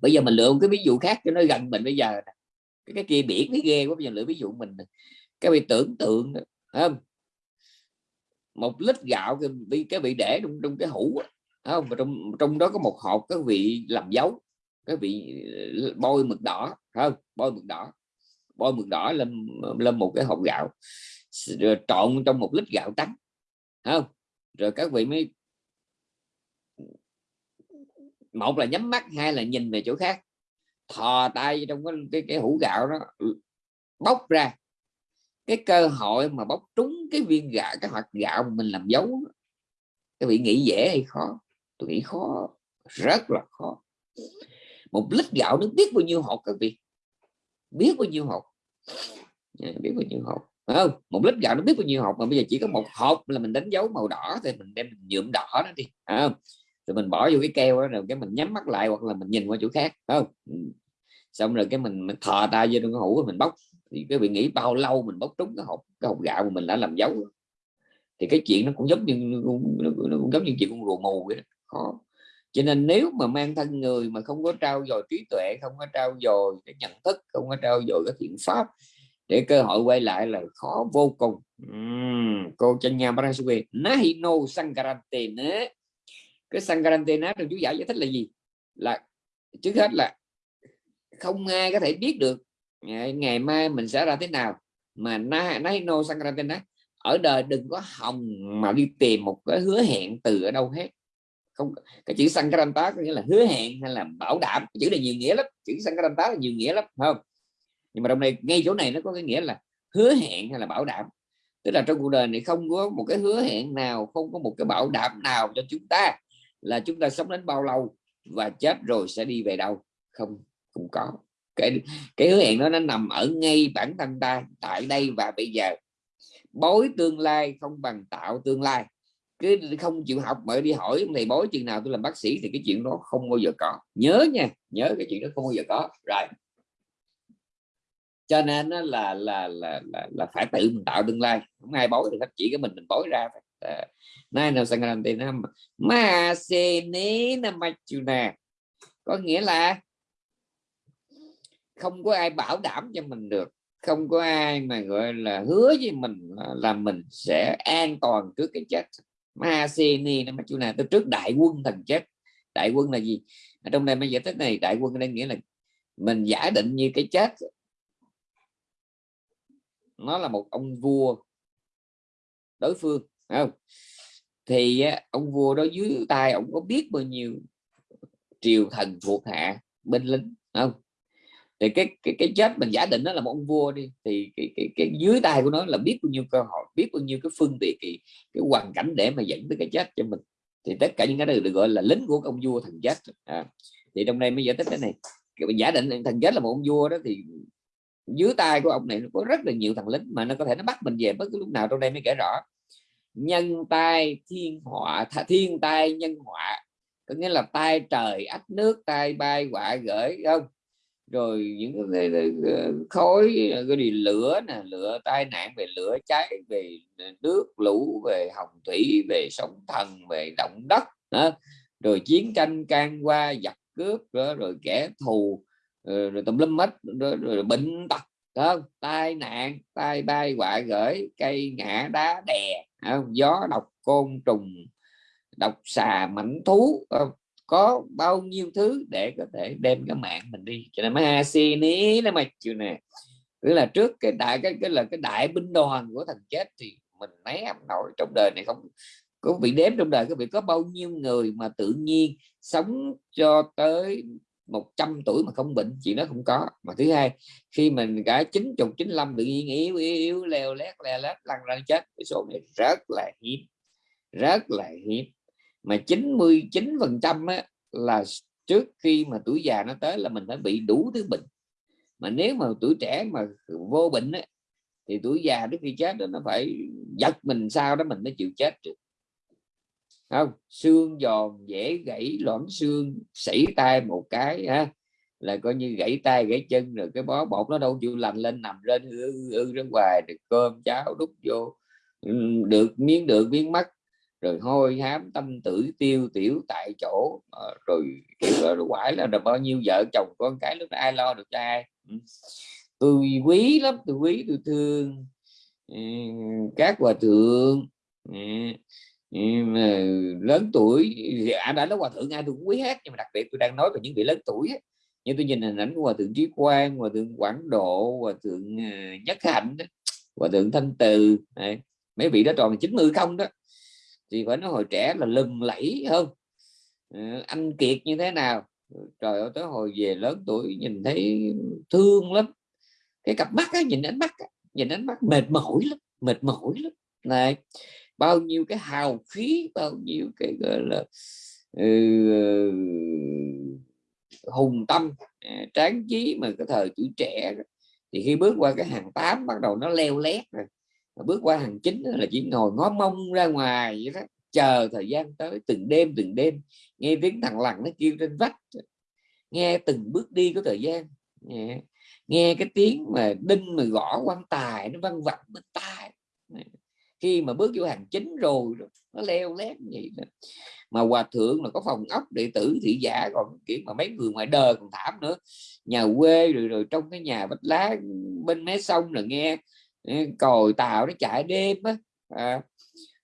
A: Bây giờ mình lựa một cái ví dụ khác cho nó gần mình bây giờ cái, cái kia biển cái ghê quá bây giờ lựa ví dụ mình cái bị tưởng tượng không? Một lít gạo cái bị cái bị để trong, trong cái hũ không? Và trong trong đó có một hộp cái vị làm dấu cái vị ờ, bôi mực đỏ không? Bôi mực đỏ. Bôi mực đỏ lên lên một cái hộp gạo rồi trộn trong một lít gạo trắng không? Rồi các vị mới một là nhắm mắt hai là nhìn về chỗ khác thò tay trong cái cái, cái hũ gạo đó ừ, bóc ra. Cái cơ hội mà bóc trúng cái viên gạo cái hạt gạo mình làm dấu các vị nghĩ dễ hay khó? Tôi nghĩ khó rất là khó. Một lít gạo nó biết bao nhiêu hột các vị biết bao nhiêu hột. Biết bao nhiêu hột không? Một lít gạo nó biết bao nhiêu hộp mà bây giờ chỉ có một hộp là mình đánh dấu màu đỏ thì mình đem nhuộm đỏ nó đi không? Rồi mình bỏ vô cái keo đó rồi cái mình nhắm mắt lại hoặc là mình nhìn qua chỗ khác không? Ừ. Xong rồi cái mình, mình thò tay vô trong cái hũ mình bóc. Thì cái vị nghĩ bao lâu mình bóc trúng cái hộp cái hộp gạo mà mình đã làm dấu? Thì cái chuyện nó cũng giống như nó cũng, nó cũng giống như chuyện con rùa mù vậy đó. khó. Cho nên nếu mà mang thân người mà không có trao dồi trí tuệ không có trao dồi cái nhận thức không có trao dồi cái thiện pháp để cơ hội quay lại là khó vô cùng. Uhm, cô chân nhà Parasue Nahino Sankarantena cái Sankarantena trong chú giải giải thích là gì? Là trước hết là không ai có thể biết được à, ngày mai mình sẽ ra thế nào. Mà Nahino Sankarantena ở đời đừng có hòng mà đi tìm một cái hứa hẹn từ ở đâu hết. Không cái chữ Sankaranta có nghĩa là hứa hẹn hay là bảo đảm. Chữ này nhiều nghĩa lắm. Chữ Sankaranta là nhiều nghĩa lắm không? Nhưng mà trong này ngay chỗ này nó có cái nghĩa là hứa hẹn hay là bảo đảm. Tức là trong cuộc đời này không có một cái hứa hẹn nào, không có một cái bảo đảm nào cho chúng ta là chúng ta sống đến bao lâu và chết rồi sẽ đi về đâu. Không không có. Cái cái hứa hẹn đó nó nằm ở ngay bản thân ta, tại đây và bây giờ. Bối tương lai không bằng tạo tương lai. Cứ không chịu học mà đi hỏi thầy bói chừng nào tôi làm bác sĩ thì cái chuyện đó không bao giờ có. Nhớ nha, nhớ cái chuyện đó không bao giờ có. Rồi cho nên là là là là, là phải tự mình tạo tương lai. Không ai bối thì hết chỉ cái mình mình bối ra ờ, nay nào sang làm tiền năm ma se nế năm có nghĩa là không có ai bảo đảm cho mình được không có ai mà gọi là hứa với mình là mình sẽ an toàn trước cái chết. Ma se ni chú machuna tôi trước đại quân thần chết. Đại quân là gì? Ở trong đây mới giải thích này đại quân đang nghĩa là mình giả định như cái chết nó là một ông vua đối phương không? Thì ông vua đó dưới tay ông có biết bao nhiêu triều thần thuộc hạ binh lính không? Thì cái cái cái chết mình giả định nó là một ông vua đi thì cái, cái, cái dưới tay của nó là biết bao nhiêu cơ hội biết bao nhiêu cái phương tiện cái, cái hoàn cảnh để mà dẫn tới cái chết cho mình. Thì tất cả những cái này được gọi là lính của ông vua thần chết. À, thì trong đây mới giải thích cái này. Giả định thần chết là một ông vua đó thì dưới tay của ông này nó có rất là nhiều thằng lính mà nó có thể nó bắt mình về bất cứ lúc nào trong đây mới kể rõ nhân tai thiên họa thiên tai nhân họa có nghĩa là tai trời ách nước tai bay họa gửi không rồi những cái khói cái gì lửa nè lửa tai nạn về lửa cháy về nước lũ về hồng thủy về sóng thần về động đất đó. rồi chiến tranh can qua giặc cướp đó, rồi kẻ thù rồi, rồi tùm lum mất rồi, rồi bệnh tật không tai nạn tai bay họa gửi cây ngã đá đè không? gió độc côn trùng độc xà mảnh thú không? có bao nhiêu thứ để có thể đem cái mạng mình đi cho nên mới si ní nó mà chịu nè tức là trước cái đại cái cái là cái đại binh đoàn của thằng chết thì mình né nổi trong đời này không có bị đếm trong đời có bị có bao nhiêu người mà tự nhiên sống cho tới 100 tuổi mà không bệnh chuyện đó không có. Mà thứ hai khi mình cả chín chục chín mươi tự nhiên yếu yếu, yếu leo lét leo lét lăn ra chết cái số này rất là hiếm rất là hiếm. Mà 99 phần trăm là trước khi mà tuổi già nó tới là mình phải bị đủ thứ bệnh. Mà nếu mà tuổi trẻ mà vô bệnh á, thì tuổi già trước khi chết đó nó phải giật mình sao đó mình mới chịu chết được không xương giòn dễ gãy loãng xương sảy tay một cái ha là coi như gãy tay gãy chân rồi cái bó bột nó đâu chịu lành lên nằm lên ư ư ra ngoài được cơm cháo đút vô được miếng được miếng mắt rồi hôi hám tâm tử tiêu tiểu tại chỗ à, rồi kiểu đó quải là được bao nhiêu vợ chồng con cái lúc đó ai lo được cho ai tôi quý lắm tôi quý tôi thương các hòa thượng Ờ, lớn tuổi à, anh đã nói hòa thượng ai tôi cũng quý hết nhưng mà đặc biệt tôi đang nói về những vị lớn tuổi ấy. như tôi nhìn hình ảnh của hòa thượng trí quang hòa thượng quảng độ hòa thượng ờ, nhất hạnh hòa thượng thanh từ này. mấy vị đó tròn 90 không đó thì phải nói hồi trẻ là lừng lẫy hơn ờ, anh kiệt như thế nào trời ơi tới hồi về lớn tuổi nhìn thấy thương lắm cái cặp mắt á, nhìn ánh mắt á, nhìn ánh mắt mệt mỏi lắm mệt mỏi lắm này bao nhiêu cái hào khí bao nhiêu cái gọi là uh, hùng tâm uh, tráng trí mà cái thời tuổi trẻ thì khi bước qua cái hàng tám bắt đầu nó leo lét rồi. Bước qua hàng chín là chỉ ngồi ngó mông ra ngoài vậy đó chờ thời gian tới từng đêm từng đêm nghe tiếng thằng lằn nó kêu trên vách. Nghe từng bước đi của thời gian nghe, nghe cái tiếng mà đinh mà gõ quan tài nó văng vẳng bên tai khi mà bước vô hàng chính rồi nó leo lét vậy đó. mà hòa thượng là có phòng ốc đệ tử thị giả còn kiểu mà mấy người ngoài đời còn thảm nữa nhà quê rồi rồi trong cái nhà vách lá bên mé sông là nghe còi tàu nó chạy đêm á à,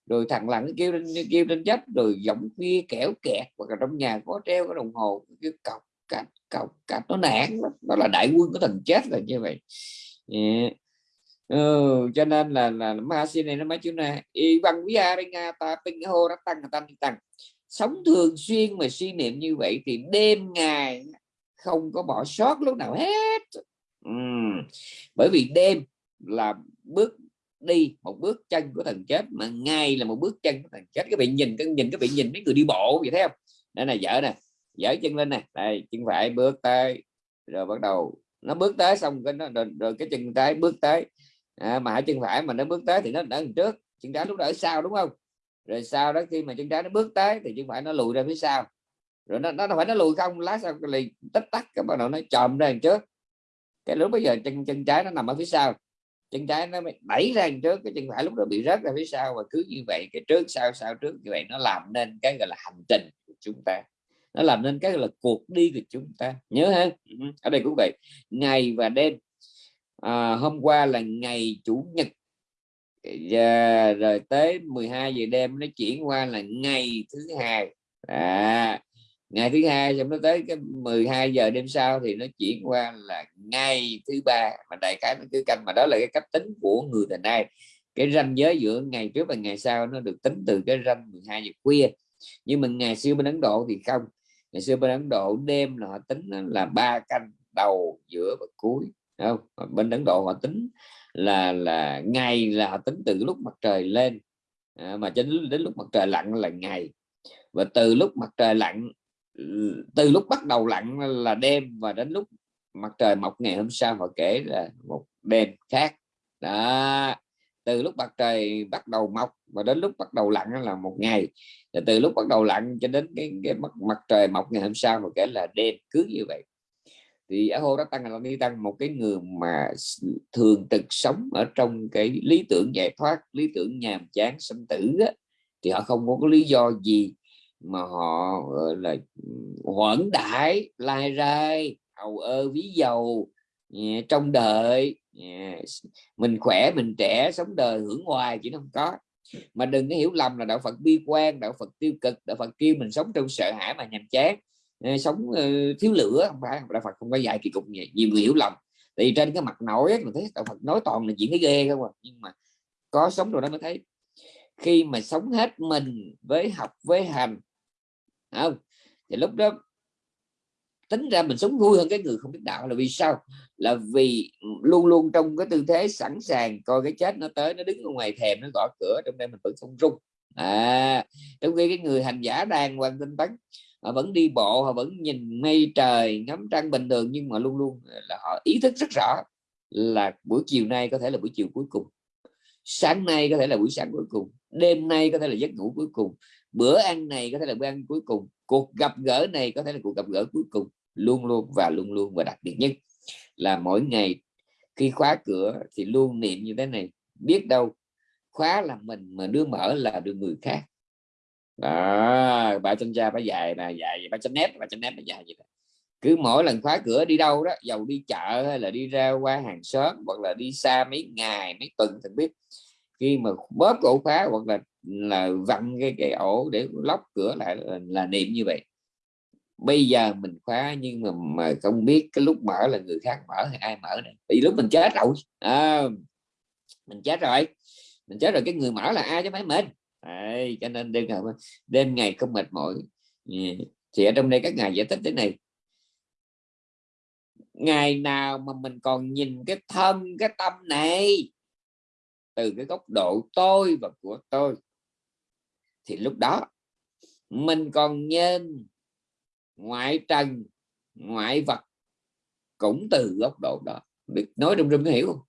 A: rồi thằng lặng kêu lên kêu lên chết rồi giọng khuya kẻo kẹt và trong nhà có treo cái đồng hồ cái cọc cạch cọc cạch nó nản đó là đại quân của thần chết là như vậy yeah ừ, cho nên là là ma này nó mấy chữ này y văn quý a nga ta tinh hô nó tăng tăng tăng sống thường xuyên mà suy niệm như vậy thì đêm ngày không có bỏ sót lúc nào hết. Ừ. bởi vì đêm là bước đi một bước chân của thần chết mà ngay là một bước chân của thần chết. Các bạn nhìn các nhìn các bạn nhìn mấy người đi bộ vậy thấy không? Đây này dở nè dở chân lên nè. Đây chân phải bước tới rồi bắt đầu nó bước tới xong cái nó rồi, rồi cái chân trái bước tới à, mà chân phải mà nó bước tới thì nó ở trước. Chân trái lúc đó ở sau đúng không? Rồi sau đó khi mà chân trái nó bước tới thì chân phải nó lùi ra phía sau. Rồi nó nó phải nó lùi không lát sau lì tích tắc cái bắt đầu nó chòm ra trước. Cái lúc bây giờ chân chân trái nó nằm ở phía sau. Chân trái nó đẩy ra trước cái chân phải lúc đó bị rớt ra phía sau và cứ như vậy cái trước sau sau trước như vậy nó làm nên cái gọi là hành trình của chúng ta. Nó làm nên cái gọi là cuộc đi của chúng ta. Nhớ ha? Ừ, ở đây cũng vậy ngày và đêm à, hôm qua là ngày chủ nhật. Và rồi tới 12 giờ đêm nó chuyển qua là ngày thứ hai. À, ngày thứ hai xong nó tới cái 12 giờ đêm sau thì nó chuyển qua là ngày thứ ba. Mà đại khái nó cứ canh mà đó là cái cách tính của người thời nay. Cái ranh giới giữa ngày trước và ngày sau nó được tính từ cái ranh 12 giờ khuya. Nhưng mà ngày xưa bên Ấn Độ thì không. Ngày xưa bên Ấn Độ đêm là họ tính là ba canh đầu giữa và cuối không? Bên Ấn Độ họ tính là là ngày là họ tính từ lúc mặt trời lên. À, mà cho đến, đến lúc mặt trời lặn là ngày. Và từ lúc mặt trời lặn từ lúc bắt đầu lặn là đêm và đến lúc mặt trời mọc ngày hôm sau họ kể là một đêm khác. Đó từ lúc mặt trời bắt đầu mọc và đến lúc bắt đầu lặn là một ngày. Và từ lúc bắt đầu lặn cho đến cái, cái mặt, mặt trời mọc ngày hôm sau họ kể là đêm cứ như vậy thì ở hô đã tăng là đi tăng một cái người mà thường trực sống ở trong cái lý tưởng giải thoát lý tưởng nhàm chán sinh tử á, thì họ không có lý do gì mà họ gọi là hoãn đãi lai rai hầu ơ ví dầu trong đời. Mình khỏe mình trẻ sống đời hưởng hoài chỉ không có. Mà đừng có hiểu lầm là đạo Phật bi quan đạo Phật tiêu cực đạo Phật kêu mình sống trong sợ hãi mà nhàm chán sống ờ, thiếu lửa, không phải đạo Phật không có dạy kỳ cục vậy? Nhiều người hiểu lầm. Thì trên cái mặt nổi mình thấy đạo Phật nói toàn là chuyện cái ghê không à nhưng mà có sống rồi đó mới thấy. Khi mà sống hết mình với học, với hành không? Thì lúc đó tính ra mình sống vui hơn cái người không biết đạo là vì sao? Là vì luôn luôn trong cái tư thế sẵn sàng coi cái chết nó tới, nó đứng ở ngoài thèm nó gõ cửa, trong đây mình vẫn không rung. À trong khi cái người hành giả đang quan tinh tấn họ vẫn đi bộ, họ vẫn nhìn mây trời, ngắm trăng bình thường, nhưng mà luôn luôn là họ ý thức rất rõ là buổi chiều nay có thể là buổi chiều cuối cùng. Sáng nay có thể là buổi sáng cuối cùng. Đêm nay có thể là giấc ngủ cuối cùng. Bữa ăn này có thể là bữa ăn cuối cùng. Cuộc gặp gỡ này có thể là cuộc gặp gỡ cuối cùng. Luôn luôn và luôn luôn và đặc biệt nhất là mỗi ngày khi khóa cửa thì luôn niệm như thế này. Biết đâu khóa là mình mà đưa mở là được người khác đó bà chân da bà dài nè dài bà chân nét bà chân nét bà dài vậy đó. cứ mỗi lần khóa cửa đi đâu đó dầu đi chợ hay là đi ra qua hàng xóm hoặc là đi xa mấy ngày mấy tuần thì biết. Khi mà bóp ổ khóa hoặc là là vặn cái cái ổ để lóc cửa lại là, là niệm như vậy. Bây giờ mình khóa nhưng mà mà không biết cái lúc mở là người khác mở hay ai mở này vì lúc mình chết rồi à, mình chết rồi. Mình chết rồi cái người mở là ai chứ phải mình. Đấy, cho nên đêm ngày đêm ngày không mệt mỏi. Thì ở trong đây các ngài giải thích thế này. Ngày nào mà mình còn nhìn cái thân cái tâm này từ cái góc độ tôi và của tôi thì lúc đó mình còn nhìn ngoại trần ngoại vật cũng từ góc độ đó. Biết nói rung rung có hiểu không?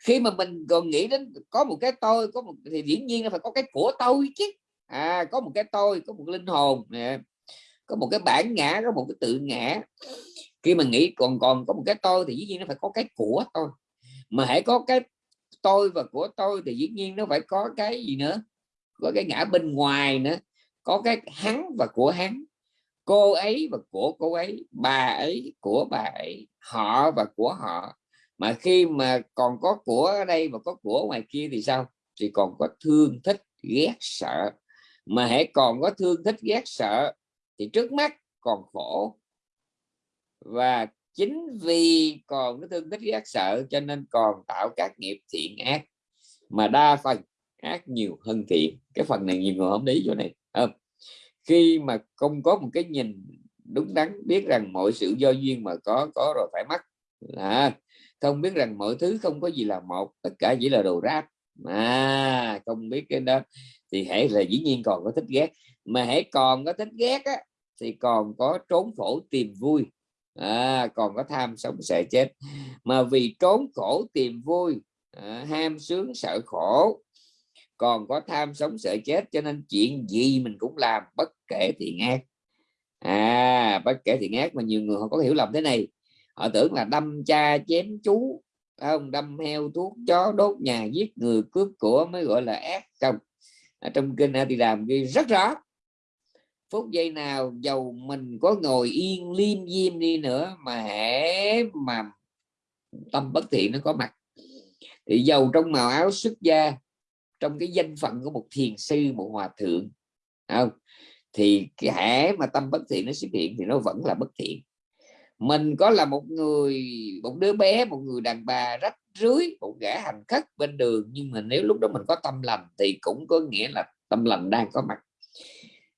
A: Khi mà mình còn nghĩ đến có một cái tôi, có một, thì dĩ nhiên là phải có cái của tôi chứ. À có một cái tôi, có một linh hồn nè, có một cái bản ngã, có một cái tự ngã. Khi mà nghĩ còn còn có một cái tôi thì dĩ nhiên nó phải có cái của tôi. Mà hãy có cái tôi và của tôi thì dĩ nhiên nó phải có cái gì nữa? Có cái ngã bên ngoài nữa. Có cái hắn và của hắn. Cô ấy và của cô ấy, bà ấy của bà ấy, họ và của họ mà khi mà còn có của ở đây và có của ngoài kia thì sao? Thì còn có thương, thích, ghét, sợ. Mà hãy còn có thương, thích, ghét, sợ thì trước mắt còn khổ. Và chính vì còn có thương, thích, ghét, sợ cho nên còn tạo các nghiệp thiện ác mà đa phần ác nhiều hơn thiện. Cái phần này nhiều người không lý chỗ này không? Khi mà không có một cái nhìn đúng đắn, biết rằng mọi sự do duyên mà có có rồi phải mất là không biết rằng mọi thứ không có gì là một tất cả chỉ là đồ rác mà không biết cái đó. Thì hãy là dĩ nhiên còn có thích ghét. Mà hãy còn có thích ghét á, thì còn có trốn khổ tìm vui. À, còn có tham sống sợ chết. Mà vì trốn khổ tìm vui à, ham sướng sợ khổ còn có tham sống sợ chết cho nên chuyện gì mình cũng làm bất kể thiện ác à bất kể thiện ác mà nhiều người họ có hiểu lầm thế này họ tưởng là đâm cha chém chú không? Đâm heo thuốc chó đốt nhà giết người cướp của mới gọi là ác không ở trong kinh thì làm ghi rất rõ, phút giây nào dầu mình có ngồi yên liêm diêm đi nữa mà hễ mà tâm bất thiện nó có mặt. Thì dầu trong màu áo xuất gia, trong cái danh phận của một thiền sư, một hòa thượng không? Thì cái mà tâm bất thiện nó xuất hiện thì nó vẫn là bất thiện mình có là một người một đứa bé một người đàn bà rách rưới một gã hành khất bên đường nhưng mà nếu lúc đó mình có tâm lành thì cũng có nghĩa là tâm lành đang có mặt.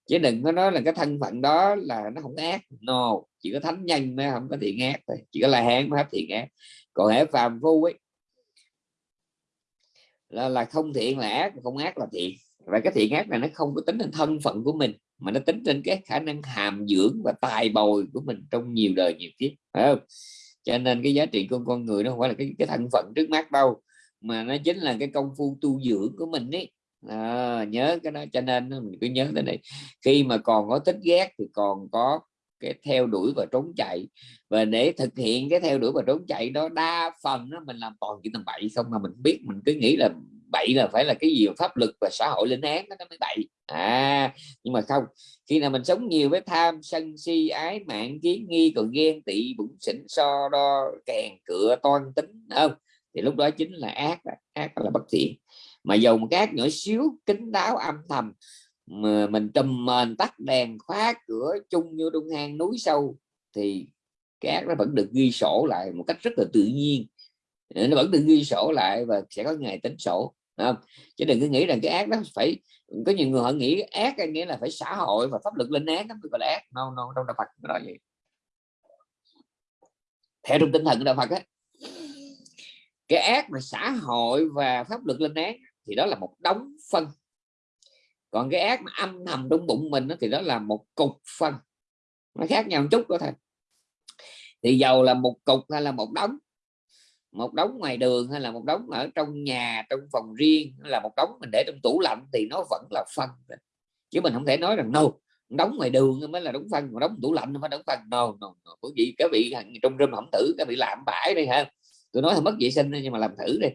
A: Chứ đừng có nói là cái thân phận đó là nó không ác. No chỉ có thánh nhân mới không có thiện ác thôi. Chỉ có là hán mới hết thiện ác. Còn hệ phàm phu ấy là, là không thiện là ác không ác là thiện. Và cái thiện ác này nó không có tính đến thân phận của mình mà nó tính trên cái khả năng hàm dưỡng và tài bồi của mình trong nhiều đời nhiều kiếp phải không? Cho nên cái giá trị của con người nó không phải là cái cái thân phận trước mắt đâu mà nó chính là cái công phu tu dưỡng của mình ấy. À, nhớ cái đó cho nên mình cứ nhớ tới này khi mà còn có thích ghét thì còn có cái theo đuổi và trốn chạy. Và để thực hiện cái theo đuổi và trốn chạy đó đa phần đó, mình làm toàn chuyện tầm bậy không mà mình biết mình cứ nghĩ là bậy là phải là cái gì? Pháp luật và xã hội lên án, nó mới bậy. À nhưng mà không, khi nào mình sống nhiều với tham sân si, ái mạng, kiến nghi, còn ghen tị bụng xỉn, so đo, kèn cửa toan tính không? Thì lúc đó chính là ác ác là bất thiện. Mà dầu một cái nhỏ xíu kính đáo, âm thầm, mà mình trùm mền tắt đèn, khóa cửa chung như đông hang núi sâu, thì cái ác nó vẫn được ghi sổ lại một cách rất là tự nhiên. Nó vẫn được ghi sổ lại và sẽ có ngày tính sổ không? chứ đừng cứ nghĩ rằng cái ác đó phải có nhiều người họ nghĩ ác nghĩa là phải xã hội và pháp luật lên án đó gọi là ác. No no trong đạo Phật đó vậy. Theo trong tinh thần của đạo Phật á cái ác mà xã hội và pháp luật lên án thì đó là một đống phân. Còn cái ác mà âm thầm trong bụng mình đó, thì đó là một cục phân. Nó khác nhau một chút đó thôi. Thì giàu là một cục hay là một đống một đống ngoài đường hay là một đống ở trong nhà trong phòng riêng là một đống mình để trong tủ lạnh thì nó vẫn là phân chứ mình không thể nói rằng no đóng ngoài đường mới là đóng phân mà đóng tủ lạnh mới đóng phân. No, no, no. bởi vì các vị trong rơm hỏng thử các vị làm bãi đây ha. Tôi nói là mất vệ sinh nhưng mà làm thử đi.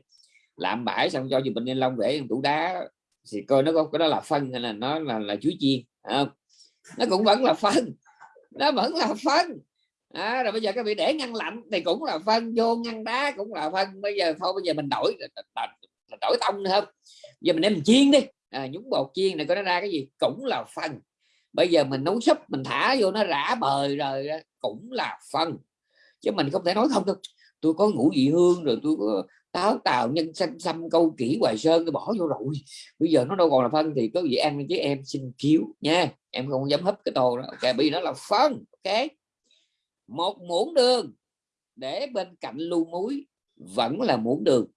A: Làm bãi xong cho dù bình nhân long để tủ đá thì coi nó có cái đó là phân hay là nó là là chuối chiên không? Nó cũng vẫn là phân nó vẫn là phân à, rồi bây giờ các vị để ngăn lạnh thì cũng là phân vô ngăn đá cũng là phân. Bây giờ thôi bây giờ mình đổi đổi tông nữa không? Giờ mình đem mình chiên đi. À, nhúng bột chiên này có nó ra cái gì? Cũng là phân. Bây giờ mình nấu súp mình thả vô nó rã bời rồi cũng là phân. Chứ mình không thể nói không được tôi có ngũ vị hương rồi tôi có táo tàu nhân xanh xăm câu kỹ hoài sơn tôi bỏ vô rồi. Bây giờ nó đâu còn là phân thì có gì ăn chứ em xin cứu nha. Em không dám hấp cái tô đó. Ok bây giờ nó là phân ok? Một muỗng đường để bên cạnh lu muối vẫn là muỗng đường.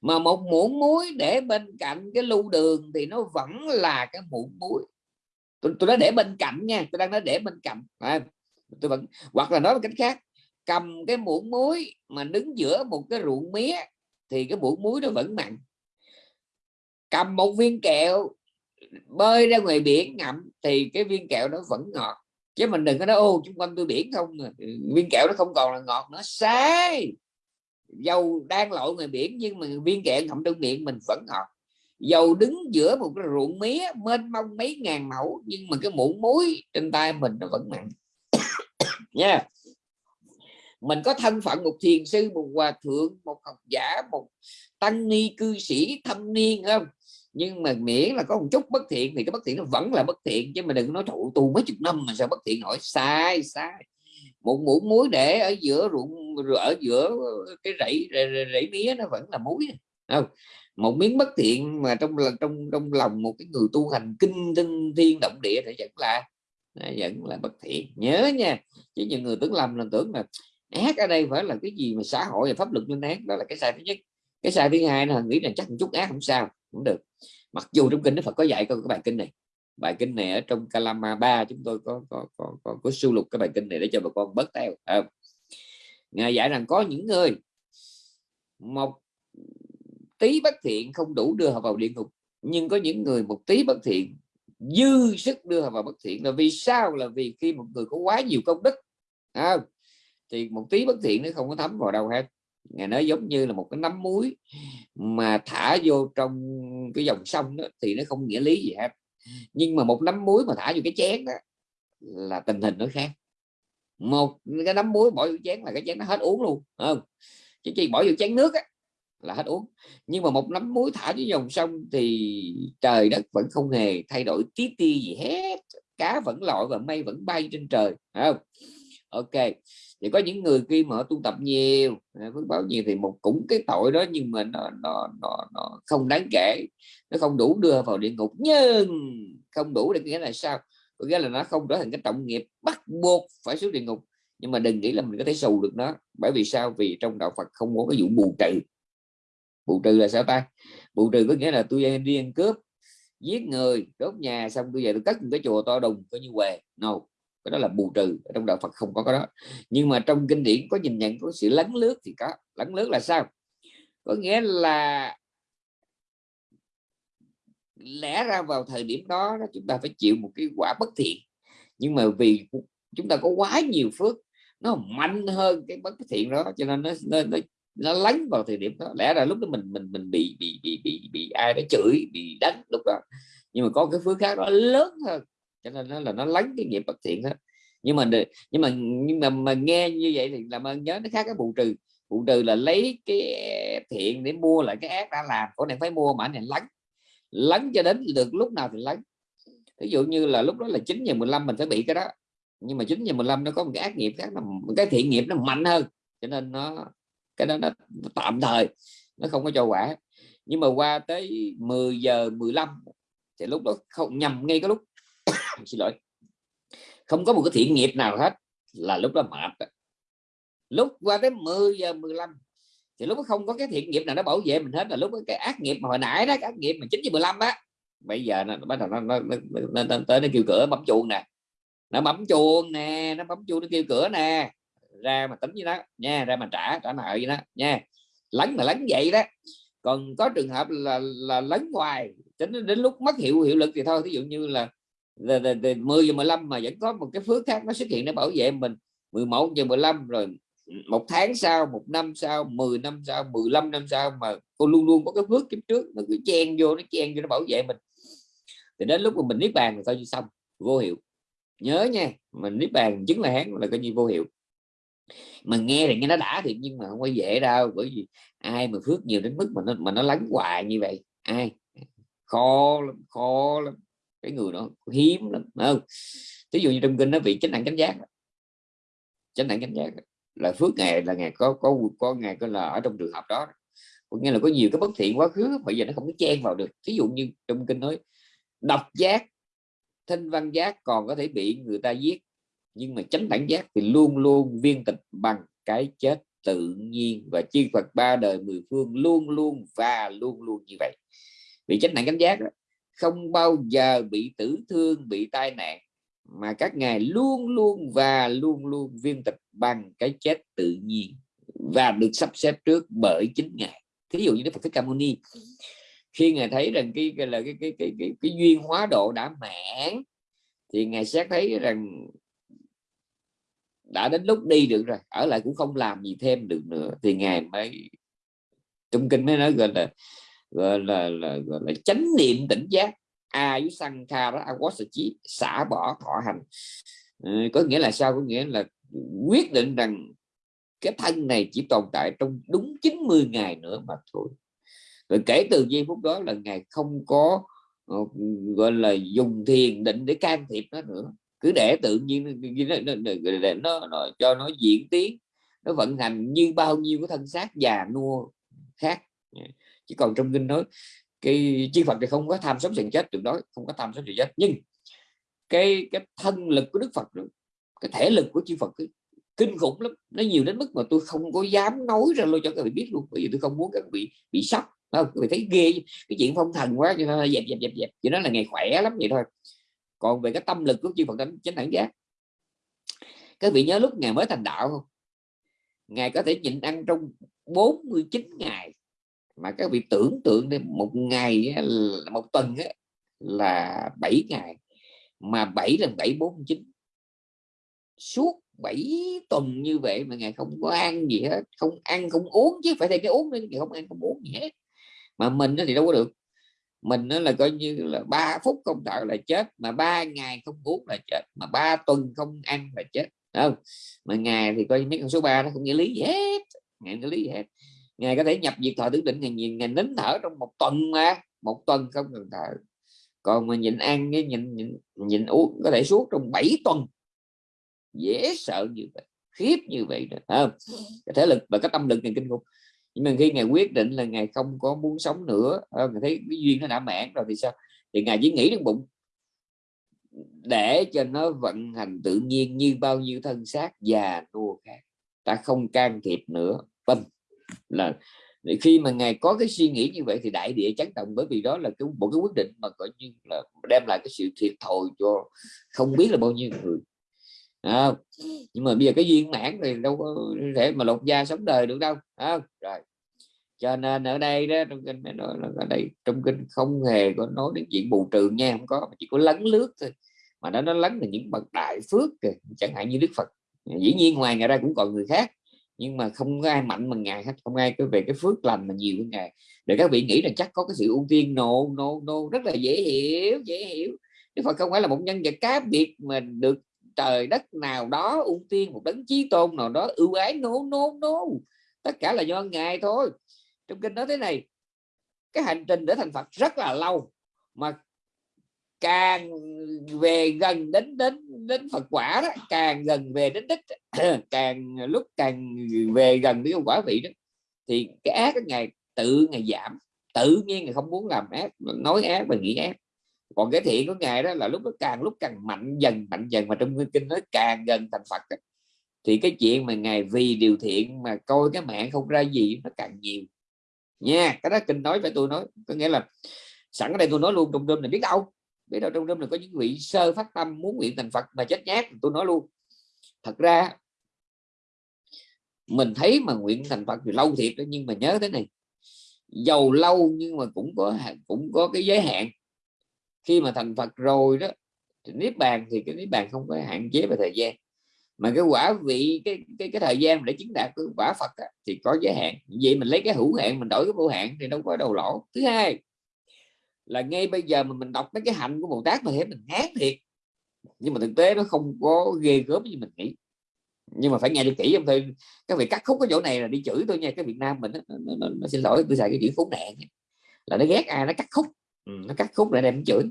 A: Mà một muỗng muối để bên cạnh cái lu đường thì nó vẫn là cái muỗng muối. Tôi, tôi nói để bên cạnh nha tôi đang nói để bên cạnh. À, tôi vẫn hoặc là nói một cách khác cầm cái muỗng muối mà đứng giữa một cái ruộng mía thì cái muỗng muối nó vẫn mặn. Cầm một viên kẹo bơi ra ngoài biển ngậm thì cái viên kẹo nó vẫn ngọt chứ mình đừng có nói, ô, chung quanh tôi biển không ừ, viên kẹo nó không còn là ngọt nữa. Sai! Dầu đang lội ngoài biển nhưng mà viên kẹo ngậm trong miệng mình vẫn ngọt. Dầu đứng giữa một cái ruộng mía mênh mông mấy ngàn mẫu nhưng mà cái muỗng muối trên tay mình nó vẫn mặn. [COUGHS] Nha. Yeah mình có thân phận một thiền sư, một hòa thượng, một học giả, một tăng ni cư sĩ thâm niên, không? Nhưng mà miễn là có một chút bất thiện thì cái bất thiện nó vẫn là bất thiện chứ mà đừng nói thụ tu mấy chục năm mà sao bất thiện hỏi sai sai. Một muỗng muối để ở giữa ruộng ở giữa cái rẫy rẫy, rẫy mía nó vẫn là muối. Không một miếng bất thiện mà trong trong trong lòng một cái người tu hành kinh tinh thiên động địa thì vẫn là à, vẫn là bất thiện. Nhớ nha chứ những người tưởng lầm là tưởng là ác ở đây phải là cái gì mà xã hội và pháp luật lên án đó là cái sai thứ nhất. Cái sai thứ hai là nghĩ là chắc một chút ác không sao cũng được mặc dù trong kinh Đức Phật có dạy có cái bài kinh này. Bài kinh này ở trong Kalama 3 chúng tôi có có có có, có sưu lục cái bài kinh này để cho bà con bớt theo à, ngài dạy rằng có những người một tí bất thiện không đủ đưa họ vào địa ngục nhưng có những người một tí bất thiện dư sức đưa họ vào bất thiện. Là vì sao? Là vì khi một người có quá nhiều công đức à, thì một tí bất thiện nó không có thấm vào đâu hết ngài nói giống như là một cái nắm muối mà thả vô trong cái dòng sông đó, thì nó không nghĩa lý gì hết. Nhưng mà một nắm muối mà thả vô cái chén đó là tình hình nó khác. Một cái nắm muối bỏ vô chén là cái chén nó hết uống luôn không? Chứ chỉ bỏ vô chén nước á, là hết uống. Nhưng mà một nắm muối thả dưới dòng sông thì trời đất vẫn không hề thay đổi tí ti gì hết. Cá vẫn lội và mây vẫn bay trên trời không? Ok thì có những người khi mà tu tập nhiều à, phước báo nhiều thì một cũng cái tội đó nhưng mà nó nó nó, nó không đáng kể nó không đủ đưa vào địa ngục. Nhưng không đủ để nghĩa là sao? Có nghĩa là nó không trở thành cái trọng nghiệp bắt buộc phải xuống địa ngục. Nhưng mà đừng nghĩ là mình có thể xù được nó. Bởi vì sao? Vì trong đạo Phật không có cái vụ bù trừ. Bù trừ là sao ta? Bù trừ có nghĩa là tôi đi ăn cướp giết người đốt nhà xong tôi về tôi cất một cái chùa to đùng coi như què. No cái đó là bù trừ trong đạo Phật không có cái đó. Nhưng mà trong kinh điển có nhìn nhận có sự lấn lướt thì có. Lấn lướt là sao? Có nghĩa là lẽ ra vào thời điểm đó chúng ta phải chịu một cái quả bất thiện. Nhưng mà vì chúng ta có quá nhiều phước nó mạnh hơn cái bất thiện đó cho nên nó nó, nó nó lánh vào thời điểm đó. Lẽ ra lúc đó mình mình mình bị bị bị bị bị ai đó chửi bị đánh lúc đó. Nhưng mà có cái phước khác đó lớn hơn cho nên nó là nó lánh cái nghiệp bất thiện đó. Nhưng mà nhưng mà nhưng mà mà nghe như vậy thì làm ơn nhớ nó khác cái bù trừ. Bù trừ là lấy cái thiện để mua lại cái ác đã làm. Của này phải mua mà này lánh. Lánh cho đến được lúc nào thì lánh. Ví dụ như là lúc đó là 9 giờ 15 mình phải bị cái đó. Nhưng mà 9 giờ 15 nó có một cái ác nghiệp khác là cái thiện nghiệp nó mạnh hơn. Cho nên nó cái đó nó, nó tạm thời nó không có cho quả. Nhưng mà qua tới 10 giờ 15 thì lúc đó không nhầm ngay cái lúc xin lỗi. Không có một cái thiện nghiệp nào hết là lúc đó mệt lúc qua tới 10 giờ 15 thì lúc đó không có cái thiện nghiệp nào nó bảo vệ mình hết là lúc đó cái ác nghiệp mà hồi nãy đó cái ác nghiệp mà 9 giờ 15 á bây giờ nó bắt đầu nó, nó, nó, nó, nó tới nó kêu cửa bấm chuông nè. Nó bấm chuông nè nó bấm chuông nó kêu cửa nè. Ra mà tính với nó nha ra mà trả trả nợ với nó nha. Lấn mà lấn vậy đó. Còn có trường hợp là là lấn hoài đến đến lúc mất hiệu hiệu lực thì thôi. Ví dụ như là, là, 10 giờ 15 mà vẫn có một cái phước khác nó xuất hiện để bảo vệ mình. 11 giờ 15 rồi một tháng sau một năm sau 10 năm sau 15 năm sau mà cô luôn luôn có cái phước kiếp trước nó cứ chen vô nó chen vô nó bảo vệ mình. Thì đến lúc mà mình niết bàn thì như xong vô hiệu. Nhớ nha mình niết bàn chứng là hán là coi như vô hiệu. Mà nghe thì nghe nó đã thiệt nhưng mà không có dễ đâu bởi vì ai mà phước nhiều đến mức mà nó mà nó lắng hoài như vậy? Ai? Khó lắm khó lắm cái người đó hiếm lắm không? Ví dụ như trong kinh nó bị chánh đẳng chánh giác chánh đẳng chánh giác là phước ngày là ngày có có có ngày có là ở trong trường hợp đó. Có nghĩa là có nhiều cái bất thiện quá khứ bây giờ nó không có chen vào được. Ví dụ như trong kinh nói độc giác thanh văn giác còn có thể bị người ta giết. Nhưng mà chánh đẳng giác thì luôn luôn viên tịch bằng cái chết tự nhiên. Và chư Phật ba đời mười phương luôn luôn và luôn luôn như vậy. Vì chánh đẳng chánh giác đó, không bao giờ bị tử thương bị tai nạn mà các ngài luôn luôn và luôn luôn viên tịch bằng cái chết tự nhiên và được sắp xếp trước bởi chính ngài. Thí dụ như Đức Phật Thích Ca Mâu Ni khi ngài thấy rằng cái, cái là cái cái, cái cái cái duyên hóa độ đã mãn thì ngài xét thấy rằng đã đến lúc đi được rồi ở lại cũng không làm gì thêm được nữa thì ngài mới trong kinh mới nói gọi là gọi là, là, gọi là chánh niệm tỉnh giác. A với sang kha đó chí xả bỏ thọ hành. Ừ, có nghĩa là sao? Có nghĩa là quyết định rằng cái thân này chỉ tồn tại trong đúng 90 ngày nữa mà thôi. Rồi kể từ giây phút đó là ngài không có ờ, gọi là dùng thiền định để can thiệp nó nữa. Cứ để tự nhiên để nó, nó, nó, nó cho nó diễn tiến nó vận hành như bao nhiêu cái thân xác già nua khác. Dạ chỉ còn trong kinh nói cái chi Phật thì không có tham sống sần chết, tuyệt đó không có tham sống sần chết. Nhưng cái cái thân lực của Đức Phật cái thể lực của chư Phật kinh khủng lắm. Nó nhiều đến mức mà tôi không có dám nói ra luôn cho các vị biết luôn, bởi vì tôi không muốn các vị bị sốc không? Các thấy ghê cái chuyện phong thần quá cho nó dẹp dẹp dẹp dẹp. Cho nó là ngày khỏe lắm vậy thôi. Còn về cái tâm lực của chư Phật đánh chánh đẳng giác, các vị nhớ lúc ngày mới thành đạo không? Ngài có thể nhịn ăn trong 49 ngày mà các vị tưởng tượng đến một ngày một tuần là 7 ngày. Mà 7 lần 7 49 suốt 7 tuần như vậy mà ngày không có ăn gì hết, không ăn không uống, chứ phải thêm cái uống nữa ngài không ăn không uống gì hết. Mà mình thì đâu có được. Mình nó là coi như là ba phút không thở là chết, mà ba ngày không uống là chết, mà ba tuần không ăn là chết. Không? Mà ngày thì coi như mấy con số 3 nó không nghĩa lý gì hết ngày nghĩa lý gì hết ngày có thể nhập diệt thọ tưởng định ngày nhìn ngày nín thở trong một tuần mà một tuần không cần thở. Còn mà nhịn ăn với nhịn, nhịn nhịn uống có thể suốt trong 7 tuần. Dễ sợ như vậy khiếp như vậy đó không? Cái thể lực và cái tâm lực này kinh khủng. Nhưng mà khi ngài quyết định là ngài không có muốn sống nữa ngài thấy cái duyên nó đã mãn rồi thì sao? Thì ngài chỉ nghĩ trong bụng để cho nó vận hành tự nhiên như bao nhiêu thân xác già nua khác. Ta không can thiệp nữa. Vâng là khi mà ngài có cái suy nghĩ như vậy thì đại địa chấn động bởi vì đó là cái một cái quyết định mà coi như là đem lại cái sự thiệt thòi cho không biết là bao nhiêu người. À, nhưng mà bây giờ cái duyên mãn thì đâu có thể mà lột da sống đời được đâu à, rồi. Cho nên ở đây đó trong kinh nói là ở đây trong kinh không hề có nói đến chuyện bù trừ nha không có chỉ có lấn lướt thôi. Mà nó nó lấn là những bậc đại phước kìa. chẳng hạn như đức phật. Dĩ nhiên ngoài ngày ra cũng còn người khác nhưng mà không có ai mạnh bằng ngài hết không ai có về cái phước lành mà nhiều hơn ngài. Để các vị nghĩ là chắc có cái sự ưu tiên nô no, nô no, nô no, rất là dễ hiểu dễ hiểu. Đức Phật không phải là một nhân vật cá biệt mà được trời đất nào đó ưu tiên một đấng chí tôn nào đó ưu ái nô nô nô tất cả là do ngài thôi. Trong kinh nói thế này cái hành trình để thành Phật rất là lâu mà càng về gần đến đến đến Phật quả đó, càng gần về đến đích [CLEARS THROAT] càng lúc càng về gần đến quả vị đó, thì cái ác cái ngày tự ngày giảm. Tự nhiên ngày không muốn làm ác, nói ác và nghĩ ác. Còn cái thiện của ngài đó là lúc nó càng lúc càng mạnh dần mạnh dần mà trong kinh nói càng gần thành Phật đó. thì cái chuyện mà ngài vì điều thiện mà coi cái mạng không ra gì nó càng nhiều. Nha, cái đó kinh nói phải tôi nói, có nghĩa là sẵn ở đây tôi nói luôn trong đêm này biết đâu biết đâu trong đêm là có những vị sơ phát tâm muốn nguyện thành Phật mà chết nhát tôi nói luôn. Thật ra mình thấy mà nguyện thành Phật thì lâu thiệt đó nhưng mà nhớ thế này giàu lâu nhưng mà cũng có cũng có cái giới hạn. Khi mà thành Phật rồi đó thì niết bàn thì cái niết bàn không có hạn chế về thời gian. Mà cái quả vị cái cái cái thời gian để chứng đạt cái quả Phật á, thì có giới hạn. Vậy mình lấy cái hữu hạn mình đổi cái vô hạn thì đâu có đầu lỗ. Thứ hai là ngay bây giờ mà mình đọc mấy cái hạnh của Bồ Tát mà thấy mình ngán thiệt. Nhưng mà thực tế nó không có ghê gớm như mình nghĩ. Nhưng mà phải nghe đi kỹ em thôi. Các vị cắt khúc cái chỗ này là đi chửi tôi nha. Cái Việt Nam mình nó, nó, nó, nó xin lỗi tôi xài cái chữ khốn nạn là nó ghét ai nó cắt khúc. Ừ, nó cắt khúc lại đem chửi.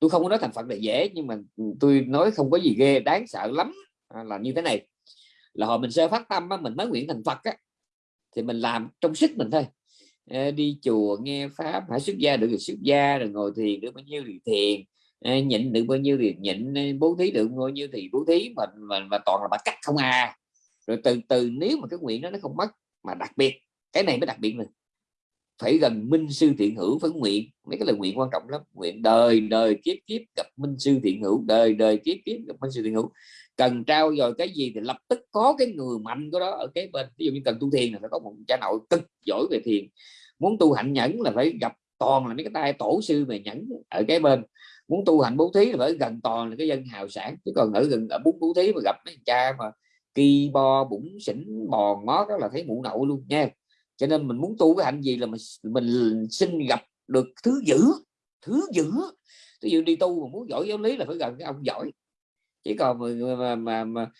A: Tôi không có nói thành Phật là dễ nhưng mà tôi nói không có gì ghê đáng sợ lắm. À, là như thế này. Là hồi mình sơ phát tâm á, mình mới nguyện thành Phật á, thì mình làm trong sức mình thôi Ờ, đi chùa nghe pháp phải xuất gia được thì xuất gia rồi ngồi thiền được bao nhiêu thì thiền. Ờ, nhịn được bao nhiêu thì nhịn ờ, bố thí được bao nhiêu thì bố thí mà mà, mà toàn là bắt cắt không à. Rồi từ từ nếu mà cái nguyện đó nó không mất mà đặc biệt cái này mới đặc biệt này phải gần minh sư thiện hữu phải nguyện mấy cái lời nguyện quan trọng lắm. Nguyện đời đời kiếp kiếp gặp minh sư thiện hữu đời đời kiếp kiếp gặp minh sư thiện hữu cần trao rồi cái gì thì lập tức có cái người mạnh của đó ở cái bên. Ví dụ như cần tu thiền là phải có một cha nội cực giỏi về thiền. Muốn tu hạnh nhẫn là phải gặp toàn là mấy cái tay tổ sư về nhẫn ở cái bên. Muốn tu hạnh bố thí là phải gần toàn là cái dân hào sản. Chứ còn ở gần, ở bốn bố thí mà gặp mấy cha mà kỳ bo bụng xỉn bò ngó đó là thấy mụ nậu luôn nha. Cho nên mình muốn tu cái hạnh gì là mình mình xin gặp được thứ dữ thứ dữ. Ví dụ đi tu mà muốn giỏi giáo lý là phải gần cái ông giỏi chứ còn mà mà, mà, mà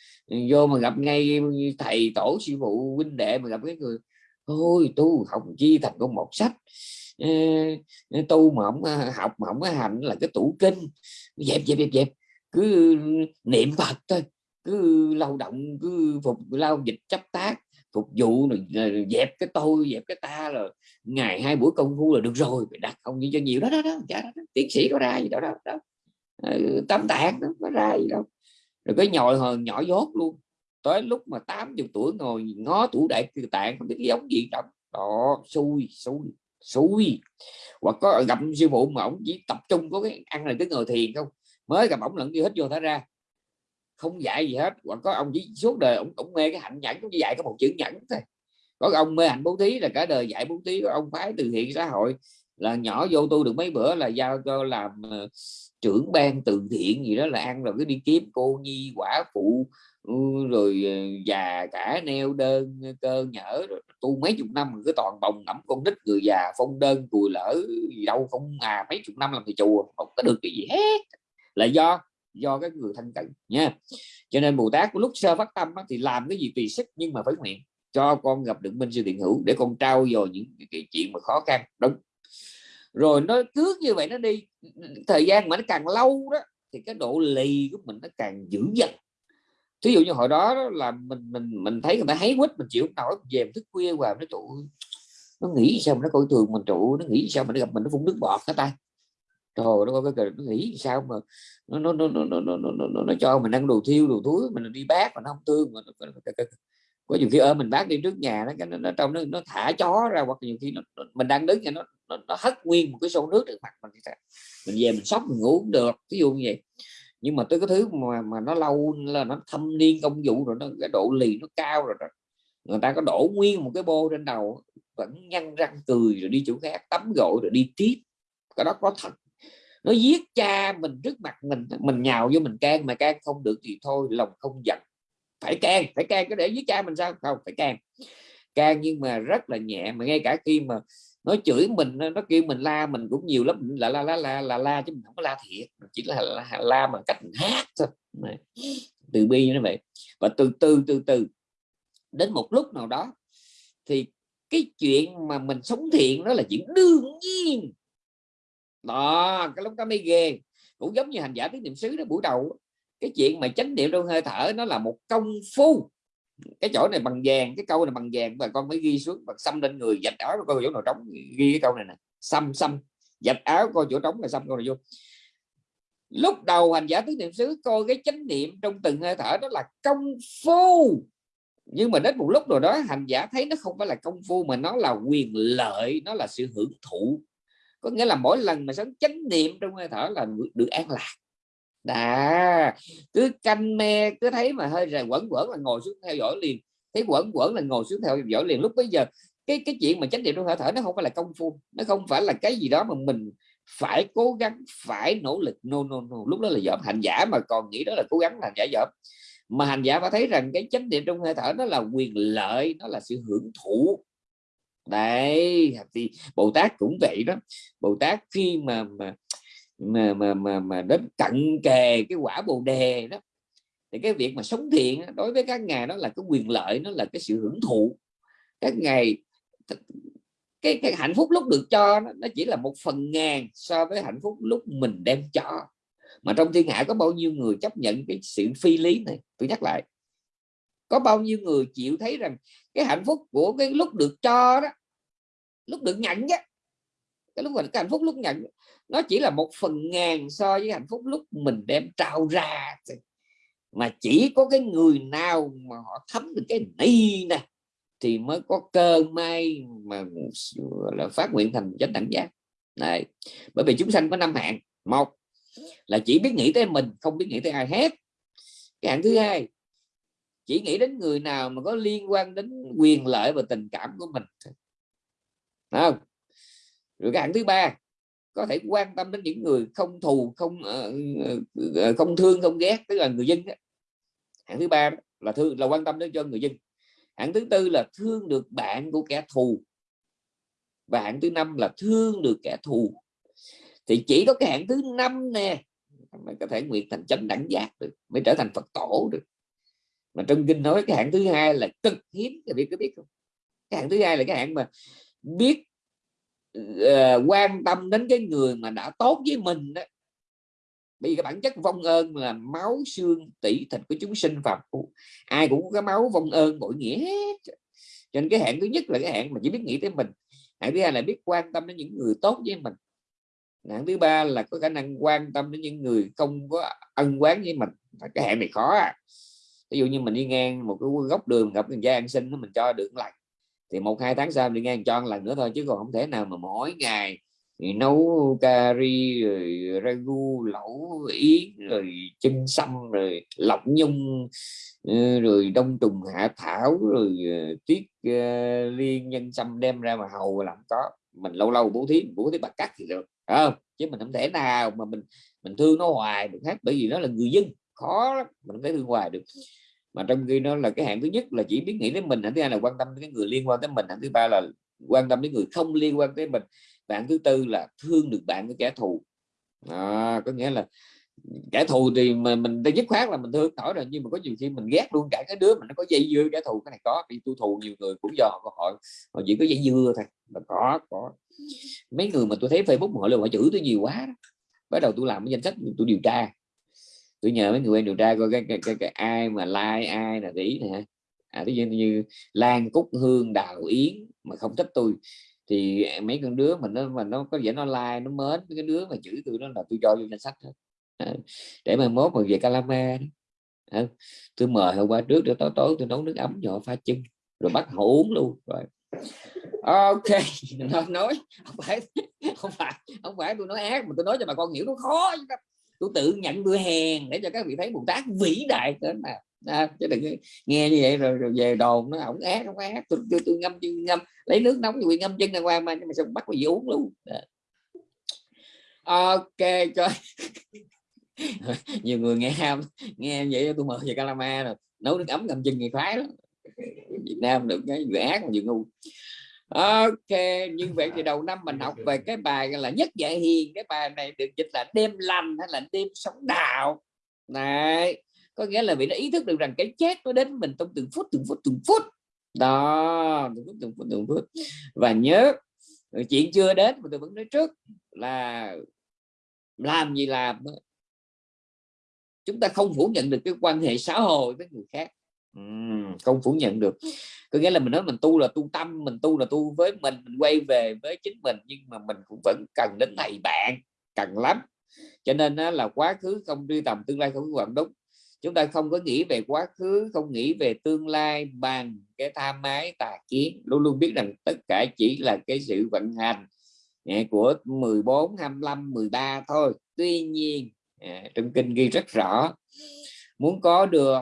A: vô mà gặp ngay thầy tổ sư phụ huynh đệ mà gặp cái người thôi tu không chi thành công một sách ờ, ờ, tu mà không ờ, học mà không có hành là cái tủ kinh dẹp dẹp dẹp dẹp cứ niệm phật thôi cứ lao động cứ phục lao dịch chấp tác phục vụ rồi dẹp cái tôi dẹp cái ta là ngày hai buổi công phu là được rồi phải đặt không như cho nhiều đó đó đó, đó, đó. tiến sĩ có ra gì đâu đó, đó. tâm tạng đó có ra gì đâu rồi cái nhồi hờn nhỏ dốt luôn. Tới lúc mà 80 tuổi ngồi ngó tủ đại từ tạng không biết giống gì đâu đó xui xui xui. Hoặc có gặp sư phụ mà ông chỉ tập trung có cái ăn là cái ngồi thiền không. Mới gặp ổng lẫn như hết vô thả ra. Không dạy gì hết. Hoặc có ông chỉ suốt đời ông, cũng mê cái hạnh nhẫn cũng chỉ dạy có một chữ nhẫn thôi. Có ông mê hạnh bố thí là cả đời dạy bố thí có ông phái từ thiện xã hội là nhỏ vô tu được mấy bữa là giao cho làm ờ, trưởng ban từ thiện gì đó là ăn rồi cứ đi kiếm cô nhi, quả phụ ừ, rồi ờ, già cả neo đơn ờ, cơ nhở tu mấy chục năm cứ toàn bồng ngẫm con nít người già phong đơn cùi lỡ gì đâu, không à mấy chục năm làm thì chùa, không có được cái gì hết. Là do do các người thân cận nha. Cho nên bồ tát lúc sơ phát tâm thì làm cái gì tùy sức nhưng mà phải nguyện cho con gặp được minh sư thiện hữu để con trao dồi những cái chuyện mà khó khăn. Đúng rồi nó cứ như vậy nó đi thời gian mà nó càng lâu đó thì cái độ lì của mình nó càng dữ dằn ví dụ như hồi đó, là mình mình mình thấy người ta thấy quýt mình chịu nổi về thức khuya và nó trụ nó nghĩ sao mà nó coi thường mình trụ nó nghĩ sao mà nó gặp mình nó phun nước bọt cái tay trời nó có cái nó nghĩ sao mà nó nó nó nó nó nó nó, nó, nó cho mình ăn đồ thiêu đồ túi mình đi bác mà nó không thương mà có nhiều khi ở mình bác đi trước nhà nó cái nó, nó trong nó, nó thả chó ra hoặc nhiều khi nó, mình đang đứng nó, nó nó hất nguyên một cái xô nước được mặt mình mình về mình sóc mình ngủ cũng được ví dụ như vậy. Nhưng mà tới cái thứ mà mà nó lâu là nó thâm niên công vụ rồi nó cái độ lì nó cao rồi đó. người ta có đổ nguyên một cái bô trên đầu vẫn nhăn răng cười rồi đi chỗ khác tắm gội rồi đi tiếp. Cái đó có thật. Nó giết cha mình trước mặt mình mình nhào vô mình can mà can không được thì thôi lòng không giận phải can phải can cái để giết cha mình sao? Không phải can can nhưng mà rất là nhẹ mà ngay cả khi mà nó chửi mình nó kêu mình la mình cũng nhiều lắm là la la la la la chứ mình không có la thiệt chỉ là la, la bằng cách mình hát thôi. Từ bi như vậy. Và từ từ từ từ đến một lúc nào đó thì cái chuyện mà mình sống thiện đó là chuyện đương nhiên. Đó cái lúc đó mới ghê. Cũng giống như hành giả tiếng niệm xứ đó buổi đầu cái chuyện mà chánh niệm trong hơi thở nó là một công phu. Cái chỗ này bằng vàng, cái câu này bằng vàng, và con mới ghi xuống bằng xăm lên người, dạch áo coi chỗ nào trống, ghi cái câu này nè. Xăm xăm, dạch áo coi chỗ trống là xăm câu này vô. Lúc đầu hành giả tứ niệm xứ coi cái chánh niệm trong từng hơi thở đó là công phu. Nhưng mà đến một lúc rồi đó, hành giả thấy nó không phải là công phu mà nó là quyền lợi, nó là sự hưởng thụ. Có nghĩa là mỗi lần mà sống chánh niệm trong hơi thở là được an lạc đã cứ canh me, cứ thấy mà hơi rồi quẩn quẩn là ngồi xuống theo dõi liền. Thấy quẩn quẩn là ngồi xuống theo dõi liền. Lúc bây giờ, cái cái chuyện mà chánh niệm trong hơi thở nó không phải là công phu, nó không phải là cái gì đó mà mình phải cố gắng, phải nỗ lực, no no no. Lúc đó là dởm hành giả mà còn nghĩ đó là cố gắng là giả dởm mà hành giả phải thấy rằng cái chánh niệm trong hơi thở nó là quyền lợi, nó là sự hưởng thụ. Đấy, thì bồ tát cũng vậy đó. Bồ tát khi mà mà mà mà mà, mà đến cận kề cái quả bồ đề đó thì cái việc mà sống thiện đối với các ngài đó là cái quyền lợi nó là cái sự hưởng thụ. Các ngài cái, cái hạnh phúc lúc được cho nó, nó chỉ là một phần ngàn so với hạnh phúc lúc mình đem cho. Mà trong thiên hạ có bao nhiêu người chấp nhận cái sự phi lý này? Tôi nhắc lại có bao nhiêu người chịu thấy rằng cái hạnh phúc của cái lúc được cho đó lúc được nhận á cái lúc mà cái hạnh phúc lúc nhận nó chỉ là một phần ngàn so với hạnh phúc lúc mình đem trao ra mà chỉ có cái người nào mà họ thấm được cái ni này thì mới có cơ may mà là phát nguyện thành chánh đẳng giác. Này bởi vì chúng sanh có năm hạng. Một là chỉ biết nghĩ tới mình, không biết nghĩ tới ai hết. Cái hạng thứ hai, chỉ nghĩ đến người nào mà có liên quan đến quyền lợi và tình cảm của mình không? Rồi cái hạng thứ ba có thể quan tâm đến những người không thù, không ờ, ờ, ờ, không thương, không ghét, tức là người dân đó. hạng thứ ba là thương, là quan tâm đến cho người dân. Hạng thứ tư là thương được bạn của kẻ thù. Và hạng thứ năm là thương được kẻ thù. Thì chỉ có cái hạng thứ năm nè mới có thể nguyện thành chánh đẳng giác được, mới trở thành Phật tổ được. Mà trong kinh nói cái hạng thứ hai là cực hiếm, các biết có biết không? Cái hạng thứ hai là cái hạng mà biết uh, quan tâm đến cái người mà đã tốt với mình đó vì cái bản chất vong ơn là máu xương tỷ thịt của chúng sinh phật, ai cũng có cái máu vong ơn bội nghĩa hết. Cho nên cái hạng thứ nhất là cái hạng mà chỉ biết nghĩ tới mình. Hạng thứ hai là biết quan tâm đến những người tốt với mình. Hạng thứ ba là có khả năng quan tâm đến những người không có ân quán với mình. Cái hạng này khó à. ví dụ như mình đi ngang một cái góc đường gặp người cha ăn xin nó mình cho được lại thì một hai tháng sau đi ngang cho lần nữa thôi chứ còn không thể nào mà mỗi ngày thì nấu cà ri rồi ragu lẩu yến rồi chân xăm rồi lọc nhung ừ, rồi đông trùng hạ thảo rồi ờ, tiết uh, ờ, liên nhân xăm đem ra mà hầu làm có. Mình lâu lâu bố thí bố thí bạc cắt thì được không? Chứ mình không thể nào mà mình mình thương nó hoài được hết bởi vì nó là người dân khó lắm mình phải thương hoài được mà trong khi nó là cái hạng thứ nhất là chỉ biết nghĩ đến mình hạng thứ hai là quan tâm đến cái người liên quan tới mình hạng thứ ba là quan tâm đến người không liên quan tới mình và hạng thứ tư là thương được bạn với kẻ thù. À, có nghĩa là kẻ thù thì mà mình đã dứt khoát là mình thương nổi rồi nhưng mà có nhiều khi mình ghét luôn cả cái đứa mà nó có dây dưa kẻ thù cái này có đi tu thù nhiều người cũng do họ họ, họ chỉ có dây dưa thôi là có có. Mấy người mà tôi thấy facebook họ luôn họ chửi tôi nhiều quá đó. bắt đầu tôi làm cái danh sách tôi điều tra tôi nhờ mấy người quen điều tra coi cái, cái, cái, cái ai mà like ai là ý nè à, ví dụ như Lan Cúc Hương Đào Yến mà không thích tôi thì mấy con đứa mình nó mà nó có vẻ nó like nó mến cái đứa mà chửi tôi đó là tôi cho vô danh sách hết à, để mà mốt mà về Calama tôi mời hôm qua trước để tối tối tôi nấu nước ấm cho pha chân rồi bắt họ uống luôn rồi. Ok [LAUGHS] nó nói không phải không phải không phải tôi nói ác mà tôi nói cho bà con hiểu nó khó tôi tự nhận tôi hèn để cho các vị thấy bồ tát vĩ đại đến nào à, chứ đừng nghe như vậy rồi, rồi về đồn nó ổng ác không ác. Tôi, tôi, tôi ngâm chân ngâm lấy nước nóng rồi ngâm chân đàng hoàng mà nhưng mà xong bắt cái uống luôn? À. ok cho [LAUGHS] nhiều người nghe nghe vậy tôi mời về Calama rồi. Nấu nước ấm ngâm chân người khoái lắm. Việt Nam được cái vừa ác mà vừa ngu ok như vậy thì đầu năm mình học về cái bài là nhất dạy hiền. Cái bài này được dịch là đêm lành hay là đêm sống đạo. Này có nghĩa là vì nó ý thức được rằng cái chết nó đến mình trong từng phút từng phút từng phút. Đó, từng phút từng phút từng phút. Và nhớ chuyện chưa đến mà tôi vẫn nói trước là làm gì làm chúng ta không phủ nhận được cái quan hệ xã hội với người khác không phủ nhận được. Có nghĩa là mình nói mình tu là tu tâm mình tu là tu với mình mình quay về với chính mình nhưng mà mình cũng vẫn cần đến thầy bạn cần lắm. Cho nên là quá khứ không truy tầm tương lai không có quản đúng chúng ta không có nghĩ về quá khứ không nghĩ về tương lai bằng cái tham ái tà kiến. Luôn luôn biết rằng tất cả chỉ là cái sự vận hành của 14 25 13 thôi. Tuy nhiên trong kinh ghi rất rõ muốn có được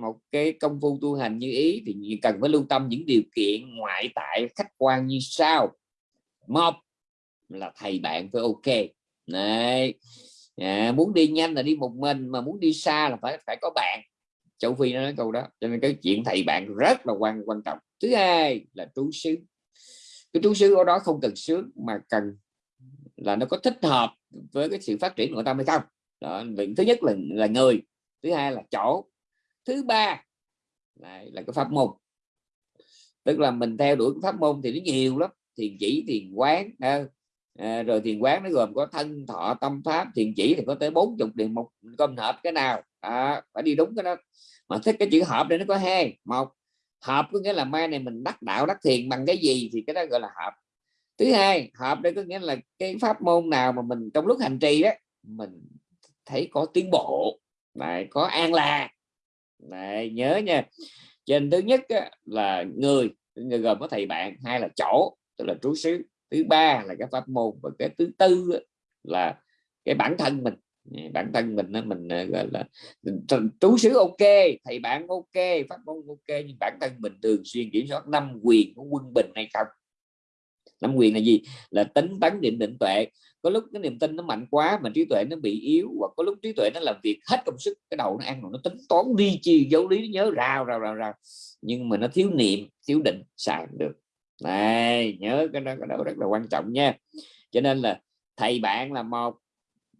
A: một cái công phu tu hành như ý thì cần phải lưu tâm những điều kiện ngoại tại khách quan như sau. Một là thầy bạn phải ok. Này à, muốn đi nhanh là đi một mình mà muốn đi xa là phải phải có bạn. Châu phi nó nói câu đó cho nên cái chuyện thầy bạn rất là quan quan trọng. Thứ hai là trú xứ. Cái trú xứ ở đó không cần sướng mà cần là nó có thích hợp với cái sự phát triển của tâm hay không. Đó thứ nhất là là người thứ hai là chỗ. Thứ ba là, là cái pháp môn. Tức là mình theo đuổi pháp môn thì nó nhiều lắm. Thiền chỉ thiền quán à, rồi thiền quán nó gồm có thân thọ tâm pháp. Thiền chỉ thì có tới bốn chục điều một công hợp cái nào. À, phải đi đúng cái đó. Mà thích cái chữ hợp đây nó có hai. Một hợp có nghĩa là mai này mình đắc đạo đắc thiền bằng cái gì thì cái đó gọi là hợp thứ hai hợp đây có nghĩa là cái pháp môn nào mà mình trong lúc hành trì đó mình thấy có tiến bộ lại có an lạc lại nhớ nha. Trên thứ nhất á, là người người gồm có thầy bạn hai là chỗ tức là trú xứ. Thứ ba là cái pháp môn và cái thứ tư á, là cái bản thân mình. Bản thân mình mình ờ, gọi là trú xứ ok thầy bạn ok pháp môn ok nhưng bản thân mình thường xuyên kiểm soát năm quyền của quân bình hay không? Năm quyền là gì? Là tính tấn định định tuệ có lúc cái niềm tin nó mạnh quá, mà trí tuệ nó bị yếu, hoặc có lúc trí tuệ nó làm việc hết công sức, cái đầu nó ăn rồi nó tính toán đi chi dấu lý nhớ rào rào rào rào. Nhưng mà nó thiếu niệm, thiếu định, xài được. Này, nhớ cái đó cái đó rất là quan trọng nha. Cho nên là thầy bạn là một,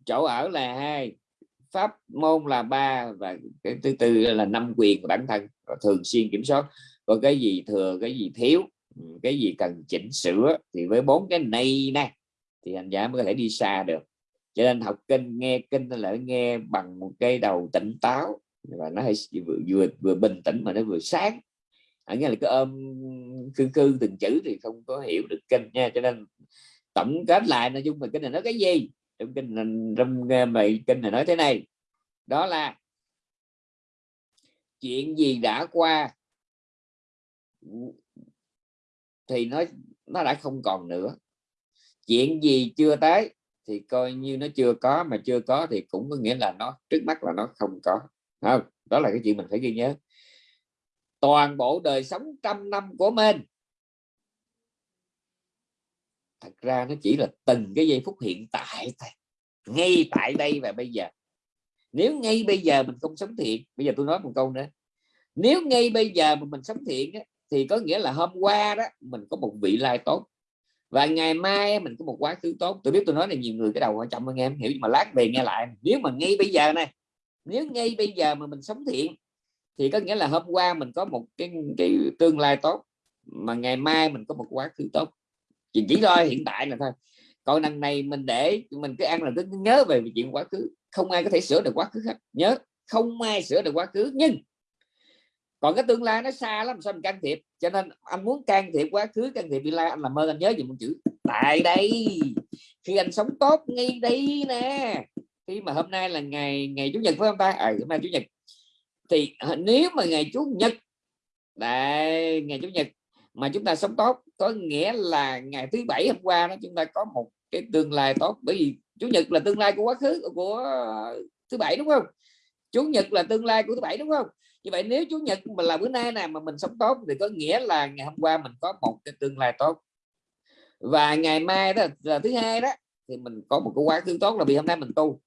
A: chỗ ở là hai, pháp môn là ba, và cái thứ tư là năm quyền của bản thân, và thường xuyên kiểm soát. Có cái gì thừa, cái gì thiếu ừ, cái gì cần chỉnh sửa thì với bốn cái này nè thì hành giả mới có thể đi xa được. Cho nên học kinh nghe kinh là nghe bằng một cái đầu tỉnh táo và nó hay vừa, vừa vừa bình tĩnh mà nó vừa sáng. Ở nghĩa là cái ôm cư cư từng chữ thì không có hiểu được kinh nha. Cho nên tổng kết lại nói chung là kinh này nói cái gì? Trong kinh này trong ờ, bài kinh này nói thế này. Đó là chuyện gì đã qua? Thì nó nó đã không còn nữa chuyện gì chưa tới thì coi như nó chưa có, mà chưa có thì cũng có nghĩa là nó, trước mắt là nó không có. Không? Đó là cái chuyện mình phải ghi nhớ. Toàn bộ đời sống trăm năm của mình. Thật ra nó chỉ là từng cái giây phút hiện tại thôi. Ngay tại đây và bây giờ. Nếu ngay bây giờ mình không sống thiện, bây giờ tôi nói một câu nữa. Nếu ngay bây giờ mà mình sống thiện thì có nghĩa là hôm qua đó, mình có một vị lai tốt và ngày mai mình có một quá khứ tốt. Tôi biết tôi nói này, nhiều người cái đầu quan trọng hơn em. Hiểu mà lát về nghe lại. Nếu mà ngay bây giờ này, nếu ngay bây giờ mà mình sống thiện, thì có nghĩa là hôm qua mình có một cái cái tương lai tốt, mà ngày mai mình có một quá khứ tốt. Chỉ chỉ thôi hiện tại là thôi. Còn lần này mình để, mình cứ ăn là cứ nhớ về chuyện quá khứ. Không ai có thể sửa được quá khứ hết. Nhớ, không ai sửa được quá khứ. Nhưng còn cái tương lai nó xa lắm sao mình can thiệp? Cho nên anh muốn can thiệp quá khứ can thiệp tương lai anh làm ơn anh nhớ gì một chữ tại đây. Khi anh sống tốt ngay đây nè. Khi mà hôm nay là ngày ngày chủ nhật phải không ta? À, hôm nay chủ nhật. Thì nếu mà ngày chủ nhật đây ngày chủ nhật mà chúng ta sống tốt có nghĩa là ngày thứ bảy hôm qua đó chúng ta có một cái tương lai tốt. Bởi vì chủ nhật là tương lai của quá khứ của thứ bảy đúng không? Chủ nhật là tương lai của thứ bảy đúng không? Như vậy nếu chủ nhật mà là bữa nay nè, mà mình sống tốt thì có nghĩa là ngày hôm qua mình có một cái tương lai tốt. Và ngày mai đó là thứ hai đó, thì mình có một cái quá khứ tốt là vì hôm nay mình tu.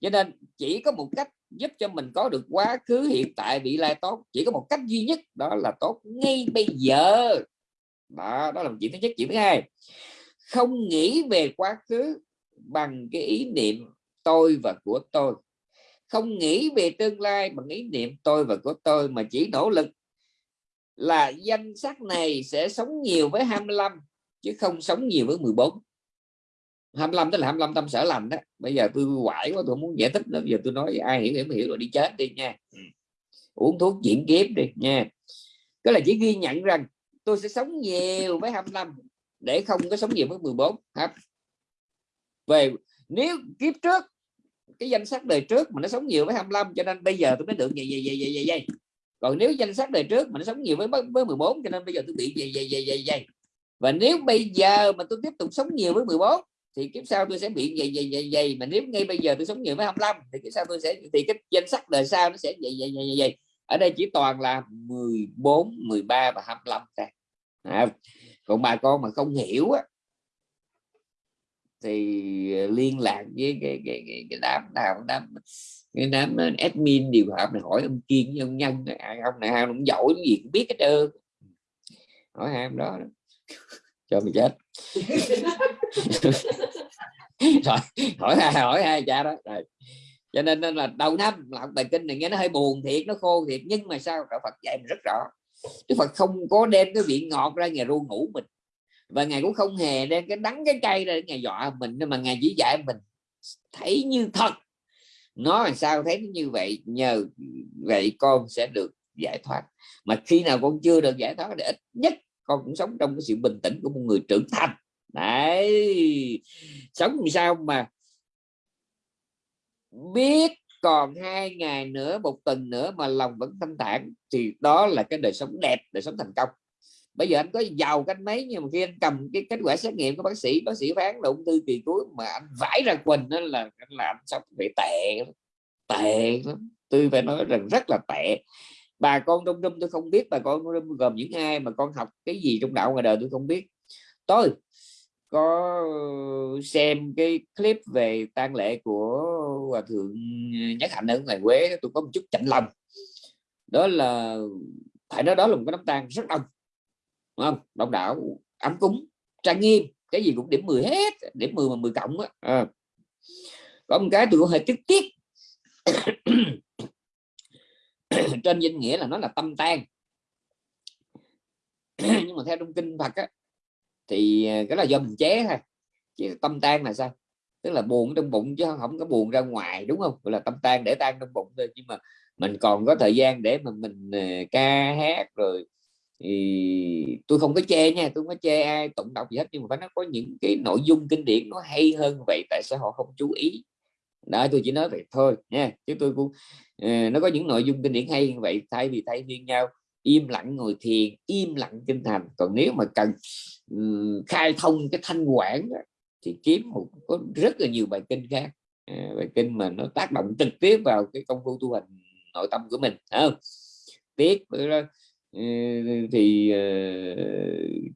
A: Cho nên chỉ có một cách giúp cho mình có được quá khứ hiện tại vị lai tốt, chỉ có một cách duy nhất đó là tốt ngay bây giờ. Đó đó là chuyện thứ nhất. Chuyện thứ hai, không nghĩ về quá khứ bằng cái ý niệm tôi và của tôi không nghĩ về tương lai bằng ý niệm tôi và của tôi mà chỉ nỗ lực là danh sách này sẽ sống nhiều với 25 chứ không sống nhiều với 14 25 tức là 25 tâm sở lành đó. Bây giờ tôi quải quá tôi muốn giải thích nữa. Bây giờ tôi nói ai hiểu hiểu hiểu rồi đi chết đi nha. Ừ. uống thuốc chuyển kiếp đi nha. Cái là chỉ ghi nhận rằng tôi sẽ sống nhiều với 25 để không có sống nhiều với 14 hả? Về nếu kiếp trước cái danh sách đời trước mà nó sống nhiều với 25 cho nên bây giờ tôi mới được vậy vậy vậy vậy vậy, vậy. còn nếu danh sách đời trước mà nó sống nhiều với với 14 cho nên bây giờ tôi bị vậy vậy vậy vậy vậy và nếu bây giờ mà tôi tiếp tục sống nhiều với 14 thì kiếp sau tôi sẽ bị vậy vậy vậy vậy mà nếu ngay bây giờ tôi sống nhiều với 25 thì kiếp sau tôi sẽ thì cái danh sách đời sau nó sẽ vậy vậy vậy vậy ở đây chỉ toàn là 14 13 và 25 thôi à, còn bà con mà không hiểu á thì ờ, liên lạc với cái cái, cái, cái đám nào đám cái đám ờ, admin điều hợp này hỏi ông kiên với ông nhân này, ông này ông cũng giỏi gì cũng biết hết trơn. Hỏi hai ông đó [LAUGHS] cho mình chết. [LAUGHS] Rồi hỏi hai hỏi hai cha đó. Rồi cho nên, nên là đầu năm là bài kinh này nghe nó hơi buồn thiệt nó khô thiệt nhưng mà sao đạo Phật dạy mình rất rõ. Đức Phật không có đem cái vị ngọt ra nhà ru ngủ mình và ngài cũng không hề đem cái đắng cái cây ra để ngài dọa mình nhưng mà ngài chỉ dạy mình thấy như thật. Nó làm sao thấy như vậy, nhờ vậy con sẽ được giải thoát. Mà khi nào con chưa được giải thoát thì ít nhất con cũng sống trong cái sự bình tĩnh của một người trưởng thành. Đấy. Sống làm sao mà biết còn hai ngày nữa, một tuần nữa mà lòng vẫn thanh thản thì đó là cái đời sống đẹp, đời sống thành công bây giờ anh có giàu cách mấy, nhưng mà khi anh cầm cái kết quả xét nghiệm của bác sĩ bác sĩ phán là ung thư kỳ cuối, mà anh vãi ra quỳnh đó là là anh sống bị tệ tệ lắm. Tôi phải nói rằng rất là tệ. Bà con đông đông tôi không biết, bà con đông gồm những ai mà con học cái gì trong đạo ngoài đời tôi không biết. Tôi có xem cái clip về tang lễ của hòa thượng nhất hạnh ở ngoài quế tôi có một chút chạnh lòng. Đó là, phải nói đó là một cái đám tang rất đông. Đúng không? Đông đảo ấm cúng trang nghiêm cái gì cũng điểm 10 hết điểm 10 mà 10 cộng á. À. có một cái tôi cũng hơi trực tiếc. [COUGHS] Trên danh nghĩa là nó là tâm tan [COUGHS] nhưng mà theo trong kinh Phật á, thì à, cái là do mình chế thôi. Chứ tâm tan là sao? Tức là buồn trong bụng chứ không có buồn ra ngoài đúng không? Gọi là tâm tan để tan trong bụng thôi. Nhưng mà mình còn có thời gian để mà mình à, ca hát rồi thì tôi không có chê nha tôi không có chê ai tụng đọc gì hết nhưng mà nó có những cái nội dung kinh điển nó hay hơn vậy tại sao họ không chú ý? Đó tôi chỉ nói vậy thôi nha chứ tôi cũng uh, nó có những nội dung kinh điển hay như vậy thay vì thay phiên nhau im lặng ngồi thiền im lặng kinh thành. Còn nếu mà cần um, khai thông cái thanh quản đó, thì kiếm một có rất là nhiều bài kinh khác. Ờ, bài kinh mà nó tác động trực tiếp vào cái công phu tu hành nội tâm của mình không? Tiếc thì ờ,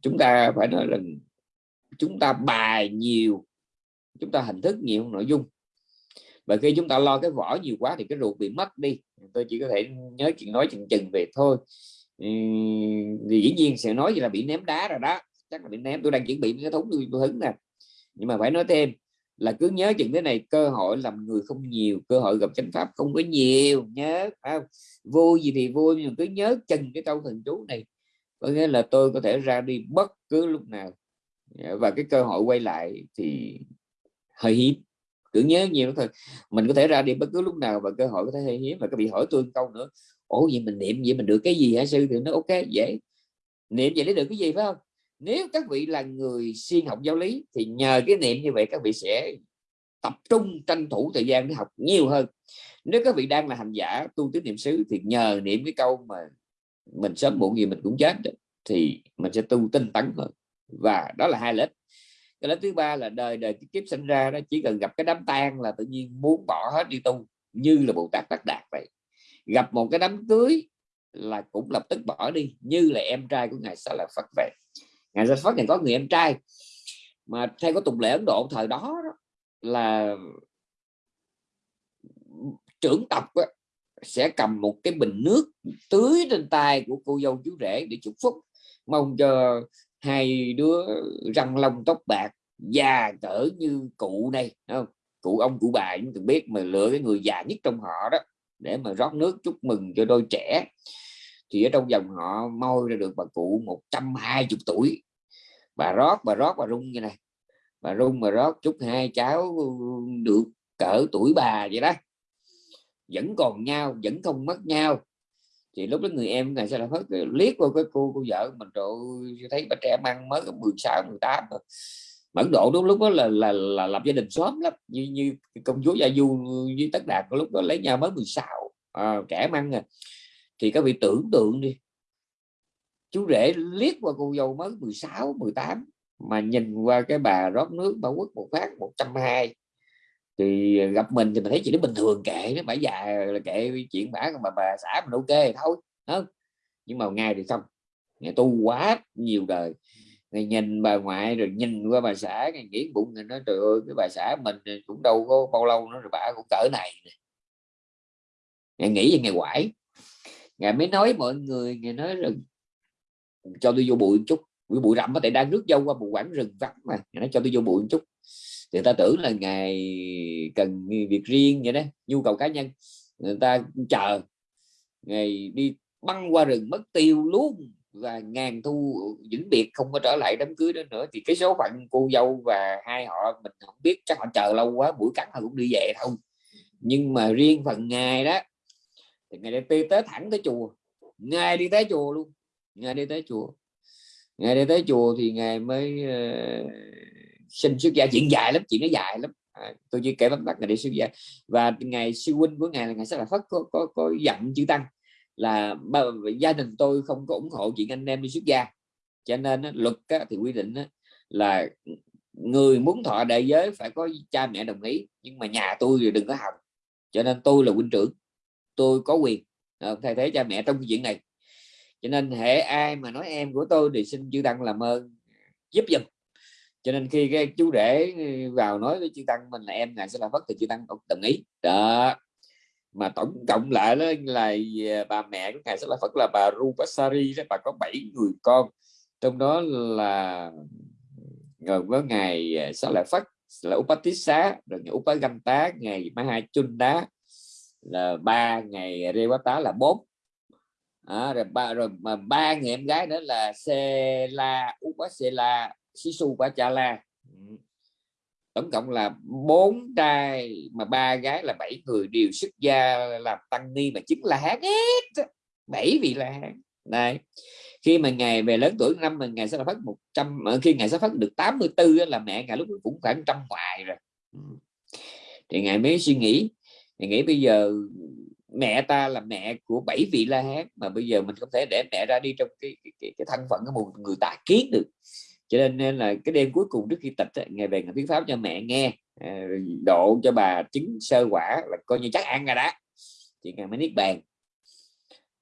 A: chúng ta phải nói là chúng ta bài nhiều, chúng ta hình thức nhiều nội dung. Và khi chúng ta lo cái vỏ nhiều quá thì cái ruột bị mất đi. Tôi chỉ có thể nhớ chuyện, nói chừng chừng về thôi. Thì dĩ nhiên sẽ nói gì là bị ném đá rồi đó. Chắc là bị ném. Tôi đang chuẩn bị cái thúng, tôi hứng nè. Nhưng mà phải nói thêm là cứ nhớ chừng thế này, cơ hội làm người không nhiều, cơ hội gặp chánh pháp không có nhiều nhớ không? vui gì thì vui nhưng cứ nhớ chừng cái câu thần chú này, có nghĩa là tôi có thể ra đi bất cứ lúc nào. Dạ, và cái cơ hội quay lại thì hơi hiếm, cứ nhớ nhiều thôi. Mình có thể ra đi bất cứ lúc nào và cơ hội có thể hơi hiếm. Và có bị hỏi tôi câu nữa, ủa, vậy mình niệm vậy mình được cái gì hả sư? Thì nó ok, dễ. Niệm vậy để được cái gì, phải không? Nếu các vị là người siêng học giáo lý, thì nhờ cái niệm như vậy các vị sẽ tập trung tranh thủ thời gian để học nhiều hơn. Nếu các vị đang là hành giả, tu tứ niệm xứ, thì nhờ niệm cái câu mà mình sớm muộn gì mình cũng chết thì mình sẽ tu tinh tấn hơn. Và đó là hai lợi ích cái lợi thứ ba là đời đời kiếp sinh ra đó, chỉ cần gặp cái đám tang là tự nhiên muốn bỏ hết đi tu, như là bồ tát đắc đạt vậy. Gặp một cái đám cưới là cũng lập tức bỏ đi, như là em trai của ngài sa là phật vậy ngài ra phát ngài có người em trai. Mà theo có tục lệ ấn độ thời đó, đó là trưởng tộc sẽ cầm một cái bình nước tưới trên tay của cô dâu chú rể để chúc phúc. Mong cho hai đứa răng lông tóc bạc già cỡ như cụ này không? Cụ ông cụ bà chúng tôi biết mà lựa cái người già nhất trong họ đó để mà rót nước chúc mừng cho đôi trẻ thì ở trong dòng họ moi ra được bà cụ 120 tuổi. Bà rót bà rót bà rung như này bà rung bà rót chúc hai cháu được cỡ tuổi bà vậy đó. Vẫn còn nhau vẫn không mất nhau. Thì lúc đó người em này sẽ là hết liếc qua cái cô cô vợ mình rồi thấy bà trẻ mang mới có 16 18 rồi Ấn Độ đúng lúc đó là là, là lập gia đình sớm lắm như như công chúa Gia Du với Tất Đạt lúc đó lấy nhau mới 16 à, trẻ măng à thì các vị tưởng tượng đi. Chú rể liếc qua cô dâu mới 16 18 mà nhìn qua cái bà rót nước, bà quất một phát 120 thì gặp mình thì mình thấy chị nó bình thường kệ nó bả già là kệ chuyện bả mà bà bà xã mình ok thôi không nhưng mà ngày thì không. Ngày tu quá nhiều đời. Ngày nhìn bà ngoại rồi nhìn qua bà xã, ngày nghĩ bụng người nói, trời ơi, cái bà xã mình cũng đâu có bao lâu nữa rồi bà cũng cỡ này ngày nghĩ về ngày quải ngày mới nói mọi người ngày nói rằng, cho tôi vô bụi một chút. Bụi bụi rậm có thể đang rước dâu qua một quãng rừng vắng mà. Nó cho tôi vô bụi một chút. Thì ta tưởng là ngày cần việc riêng vậy đó, nhu cầu cá nhân. Người ta chờ ngày đi băng qua rừng mất tiêu luôn và ngàn thu vĩnh biệt không có trở lại đám cưới đó nữa. Thì cái số phận cô dâu và hai họ, mình không biết, chắc họ chờ lâu quá, buổi cắn họ cũng đi về thôi. Nhưng mà riêng phần ngày đó thì ngày đi tới thẳng tới chùa. Ngày đi tới chùa luôn. Ngày đi tới chùa. Ngày đi tới chùa thì ngày mới ờ, uh, sinh xuất gia. Chuyện dài lắm chuyện nó dài lắm. À, tôi chỉ kể bắt tắt ngày đi xuất gia. Và ngày sư huynh của ngài là ngài sẽ là phất có có, có dặn chữ tăng là gia đình tôi không có ủng hộ chuyện anh em đi xuất gia. Cho nên luật thì quy định là người muốn thọ đại giới phải có cha mẹ đồng ý nhưng mà nhà tôi thì đừng có học cho nên tôi là huynh trưởng tôi có quyền à, thay thế cha mẹ trong chuyện này. Cho nên hệ ai mà nói em của tôi thì xin chư tăng làm ơn, giúp giùm cho nên khi cái chú rể ừ, vào nói với chư tăng mình là em ngài sẽ là phất thì chư tăng cũng đồng ý. Đó. Mà tổng cộng lại đó là à, bà mẹ của ngài sẽ là phật là bà Rupasari đó, bà có 7 người con. Trong đó là à, ngờ với ngài sẽ là phật là Upatissa rồi ngày Upaganta ngày Mahachunda là ba ngày rêu quá tá là bốn. À, rồi ba rồi mà ba người em gái nữa là Sela Upasela Sisu Pachala tổng cộng là bốn trai mà ba gái là bảy người đều xuất gia làm tăng ni mà chính là hán hết bảy vị là hán. Này khi mà ngày về lớn tuổi năm mình ngày sẽ phát 100 khi ngày sẽ phát được 84 là mẹ ngày lúc cũng khoảng trăm ngoài rồi. Thì ngài mới suy nghĩ ngài nghĩ bây giờ mẹ ta là mẹ của bảy vị la hán mà bây giờ mình không thể để mẹ ra đi trong cái cái, cái, cái thân phận của một người tà kiến được. Cho nên, nên là cái đêm cuối cùng trước khi tịch ngày về ngày thuyết pháp cho mẹ nghe à, độ cho bà chứng sơ quả là coi như chắc ăn rồi đó. Thì ngày mới niết bàn.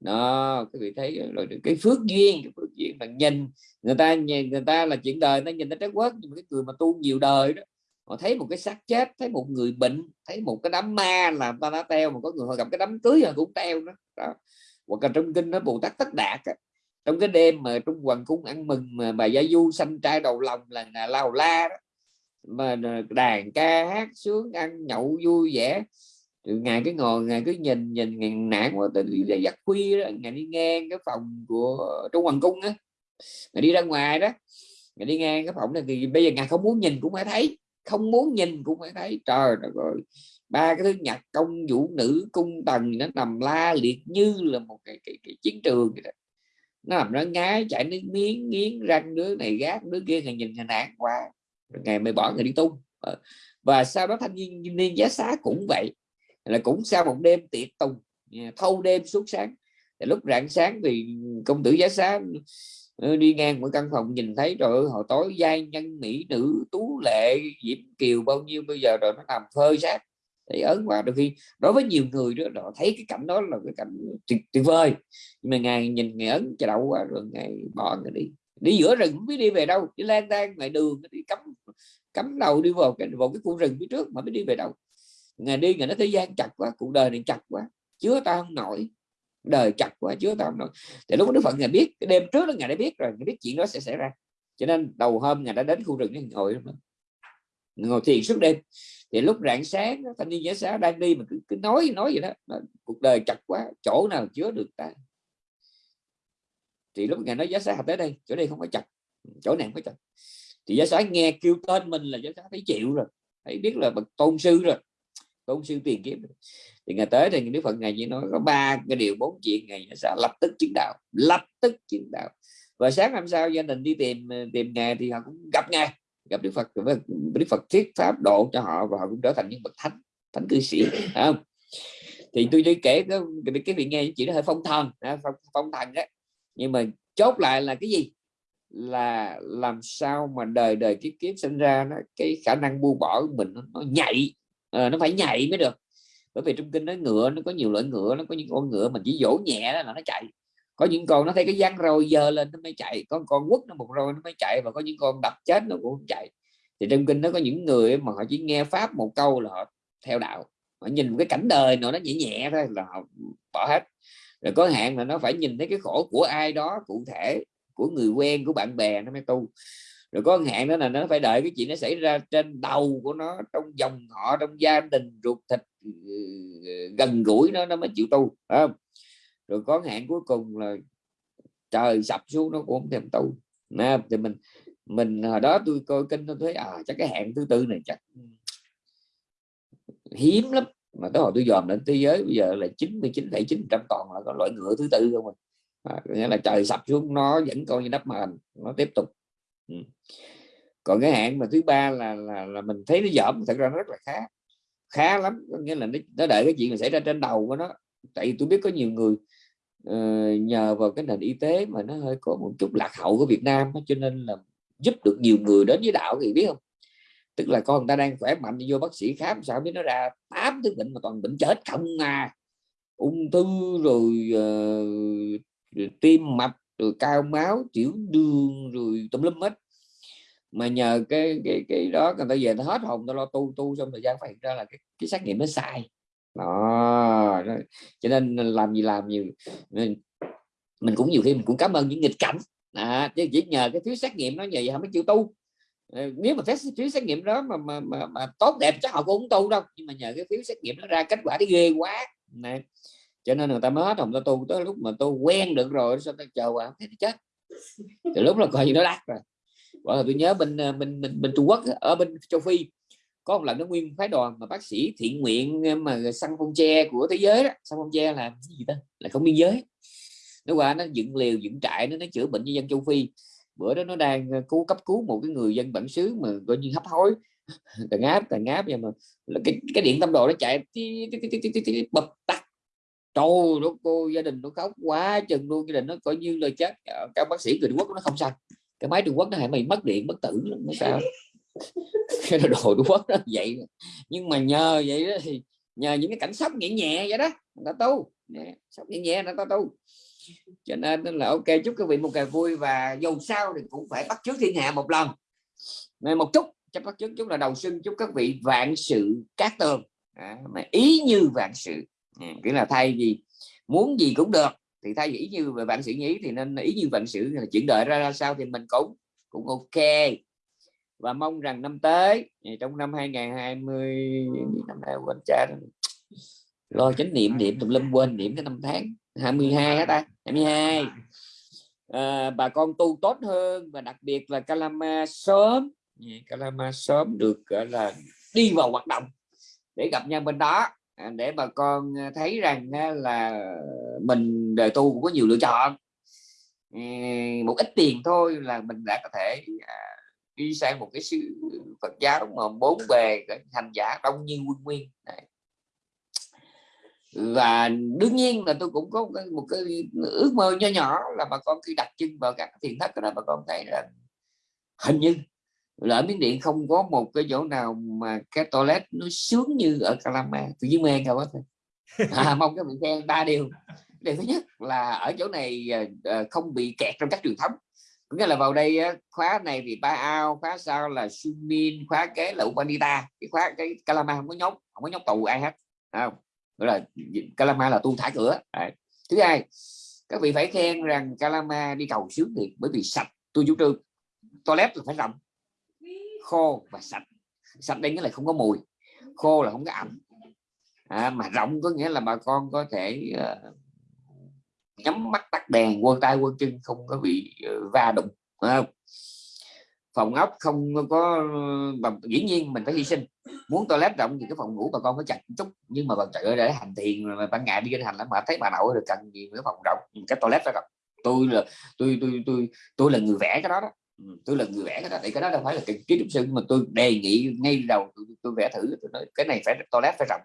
A: Đó các vị thấy rồi cái phước duyên cái phước duyên mà nhìn người ta người ta là chuyện đời nó nhìn nó trái quất nhưng mà cái người mà tu nhiều đời đó họ thấy một cái xác chết thấy một người bệnh thấy một cái đám ma là ta đã teo mà có người họ gặp cái đám cưới họ cũng teo đó, đó. hoặc là trong kinh nó bồ tát tất đạt á, trong cái đêm mà trung hoàng cung ăn mừng mà bà gia du sanh trai đầu lòng là ngà lao la đó mà đàn ca hát sướng ăn nhậu vui vẻ. Ngày cái ngồi ngày cứ nhìn nhìn ngày nản quá từ giặt khuya đó ngày đi ngang cái phòng của trung hoàng cung á. Ngày đi ra ngoài đó ngày đi ngang cái phòng này thì bây giờ ngài không muốn nhìn cũng phải thấy không muốn nhìn cũng phải thấy trời rồi ba cái thứ nhạc công vũ nữ cung tần nó nằm la liệt như là một cái, cái, cái chiến trường vậy đó. Nó làm nó ngái chạy nước miếng nghiến răng đứa này gác đứa kia ngày nhìn ngày nạn quá ngày mới bỏ người đi tu ờ, và sau đó thanh niên niên giá xá cũng vậy là cũng sau một đêm tiệc tùng à, thâu đêm suốt sáng. Thì lúc rạng sáng thì công tử giá xá đi ngang một căn phòng nhìn thấy rồi hồi tối giai nhân mỹ nữ tú lệ diễm kiều bao nhiêu bây giờ rồi nó nằm phơi xác thì ớn quá đôi khi đối với nhiều người đó họ thấy cái cảnh đó là cái cảnh tuyệt, tuyệt vời. Nhưng mà ngài nhìn ngài ấn chả đậu quá rồi ngài bỏ người đi. Đi giữa rừng không biết đi về đâu đi lang thang ngoài đường đi cắm cắm đầu đi vào cái vào cái khu rừng phía trước mà biết đi về đâu. Ngày đi ngày nó thế gian chặt quá cuộc đời này chặt quá chứa ta không nổi đời chặt quá chứa tao không nổi thì lúc đó đức phật ngài biết cái đêm trước đó ngài đã biết rồi ngài biết chuyện đó sẽ xảy ra. Cho nên đầu hôm ngài đã đến khu rừng ngồi ngồi thiền suốt đêm. Thì lúc rạng sáng thanh niên giả xá đang đi mà cứ, cứ nói nói vậy đó cuộc đời chặt quá chỗ nào chứa được ta? Thì lúc ngài nói giá xá học tới đây chỗ đây không có chặt chỗ này không có chặt. Thì giá xá nghe kêu tên mình là giá xá thấy chịu rồi thấy biết là bậc tôn sư rồi tôn sư tiền kiếm thì ngày tới thì đức phật ngày chỉ nói có ba cái điều bốn chuyện ngày giá lập tức chứng đạo lập tức chứng đạo. Và sáng hôm sau gia đình đi tìm tìm ngài thì họ cũng gặp ngài gặp đức phật. Đức phật thuyết pháp độ cho họ và họ cũng trở thành những bậc thánh thánh cư sĩ không? Thì tôi đi kể cái, cái vị nghe chỉ nó hơi phong thần phong, phong thần đó nhưng mà chốt lại là cái gì? Là làm sao mà đời đời kiếp kiếp sinh ra nó cái khả năng buông bỏ của mình nó, nó nhạy à, nó phải nhạy mới được bởi vì trong kinh nó ngựa, nó có nhiều loại ngựa, nó có những con ngựa mình chỉ dỗ nhẹ đó là nó chạy. Có những con nó thấy cái dáng rồi giờ lên nó mới chạy, có con quất nó một rồi nó mới chạy và có những con đập chết nó cũng chạy. Thì trong kinh nó có những người mà họ chỉ nghe pháp một câu là họ theo đạo, họ nhìn một cái cảnh đời nào nó nhẹ nhẹ thôi là họ bỏ hết. Rồi có hạn là nó phải nhìn thấy cái khổ của ai đó cụ thể, của người quen, của bạn bè nó mới tu rồi có hạn đó là nó phải đợi cái chuyện nó xảy ra trên đầu của nó trong dòng họ trong gia đình ruột thịt ừ, gần gũi nó nó mới chịu tu không? rồi có hạn cuối cùng là trời sập xuống nó cũng không thèm tu. Nè thì mình mình hồi đó tôi coi kinh tôi thấy à chắc cái hạn thứ tư này chắc hiếm lắm. Mà tới hồi tôi dòm đến thế giới bây giờ là 99,9 trăm toàn là có loại ngựa thứ tư không à, à nghĩa là trời sập xuống nó vẫn coi như đắp màn nó tiếp tục ừ. còn cái hạn mà thứ ba là là, là mình thấy nó dởm thật ra nó rất là khá khá lắm. Có nghĩa là nó, nó đợi cái chuyện mà xảy ra trên đầu của nó. Tại vì tôi biết có nhiều người uh, nhờ vào cái nền y tế mà nó hơi có một chút lạc hậu của Việt Nam cho nên là giúp được nhiều người đến với đạo thì biết không? Tức là con người ta đang khỏe mạnh vô bác sĩ khám sao biết nó ra tám thứ bệnh mà toàn bệnh chết không à. Ung thư rồi uh, tim mạch rồi cao máu tiểu đường rồi tùm lum hết. Mà nhờ cái cái cái đó người ta về nó hết hồn nó lo tu tu xong thời gian phát hiện ra là cái, cái xét nghiệm nó sai. Đó cho nên làm gì làm nhiều. Mình, mình cũng nhiều khi mình cũng cảm ơn những nghịch cảnh. À, chứ chỉ nhờ cái phiếu xét nghiệm nó như vậy không mới chịu tu. Ờ, nếu mà test phiếu xét nghiệm đó mà, mà, mà, mà tốt đẹp chắc họ cũng không tu đâu. Nhưng mà nhờ cái phiếu xét nghiệm nó ra kết quả thì ghê quá. Này cho nên người ta mới hết hồng ta tu tới lúc mà tôi quen được rồi sao ta chờ qua thấy nó chết. Thì lúc là coi như nó đắt rồi. Bởi tôi nhớ bên ờ, bên bên, bên Trung Quốc ở bên châu Phi có một lần nó nguyên phái đoàn mà bác sĩ thiện nguyện ờ, mà săn phong tre của thế giới đó. Săn phong tre là gì ta? Là không biên giới. Nó qua nó dựng liều dựng trại nó nó chữa bệnh cho dân châu phi. Bữa đó nó đang ờ, cứu cấp cứu một cái người dân bản xứ mà coi như hấp hối. [LAUGHS] Tàn áp tàn áp vậy mà. Cái, cái điện tâm đồ nó chạy bập tắt trời nó cô gia đình nó khóc quá chừng luôn gia đình nó coi như là chết. Các bác sĩ người Trung Quốc nó không sao. Cái máy Trung Quốc nó hại mày mất điện bất tử nó sao? [LAUGHS] Cái đồ Trung Quốc nó vậy. Nhưng mà nhờ vậy đó thì nhờ những cái cảnh sốc nhẹ nhẹ vậy đó người ta tu. Sốc nhẹ nhẹ người ta tu. Cho nên là ok chúc quý vị một ngày vui và dù sao thì cũng phải bắt chước thiên hạ một lần. Nên một chút chấp bắt chước chúng là đầu xuân chúc các vị vạn sự cát tường. À, mà ý như vạn sự. Ừ, à, nghĩa là thay vì muốn gì cũng được thì thay vì ý như về vạn sự nghĩ thì nên ý như vạn sự là chuyển đợi ra, ra sao thì mình cũng cũng ok. Và mong rằng năm tới trong năm 2020 năm nay quên cha lo chánh niệm niệm tùm lum quên niệm cái năm tháng 22 hả ta? 22 à, ờ, bà con tu tốt hơn và đặc biệt là Kalama sớm. Dạ, Kalama sớm được gọi là đi vào hoạt động để gặp nhau bên đó. À, để bà con à, thấy rằng à, là mình đời tu cũng có nhiều lựa chọn một ít tiền thôi là mình đã có thể đi sang một cái sư Phật giáo mà bốn bề hành giả đông như quân nguyên Đấy. và đương nhiên là tôi cũng có một cái ước mơ nho nhỏ là bà con khi đặt chân vào các thiền thất đó, bà con thấy là hình như là ở miến điện không có một cái chỗ nào mà cái toilet nó sướng như ở Calama tự nhiên mê đâu thôi à, [LAUGHS] mong các vị khen ba điều. Điều thứ nhất là ở chỗ này à, không bị kẹt trong các truyền thống. Có nghĩa là vào đây khóa này thì ba ao khóa sau là Sumin khóa kế là Upanita cái khóa cái Calama không có nhốt không có nhốt tù ai hết không? Gọi là Calama là tu thả cửa Đấy. thứ hai các vị phải khen rằng Calama đi cầu sướng thiệt bởi vì sạch. Tôi chủ trương toilet là phải rộng khô và sạch. Sạch đây nghĩa là không có mùi khô là không có ẩm. À, mà rộng có nghĩa là bà con có thể uh, nhắm mắt tắt đèn quân tay quân chân không có bị uh, va đụng không? phòng ốc không có ờ, bằng dĩ nhiên mình phải hy sinh. Muốn toilet rộng thì cái phòng ngủ bà con phải chặt chút nhưng mà bà trời ơi để hành thiền mà ban ngày đi kinh hành lắm mà thấy bà nội được cần gì cái phòng rộng cái toilet phải rộng. Tôi là tôi tôi tôi tôi là người vẽ cái đó đó. Ừ, tôi là người vẽ cái đó thì cái đó đâu phải là cái kiến trúc sư mà tôi đề nghị ngay đầu tôi, tôi vẽ thử tôi nói cái này phải toilet phải rộng.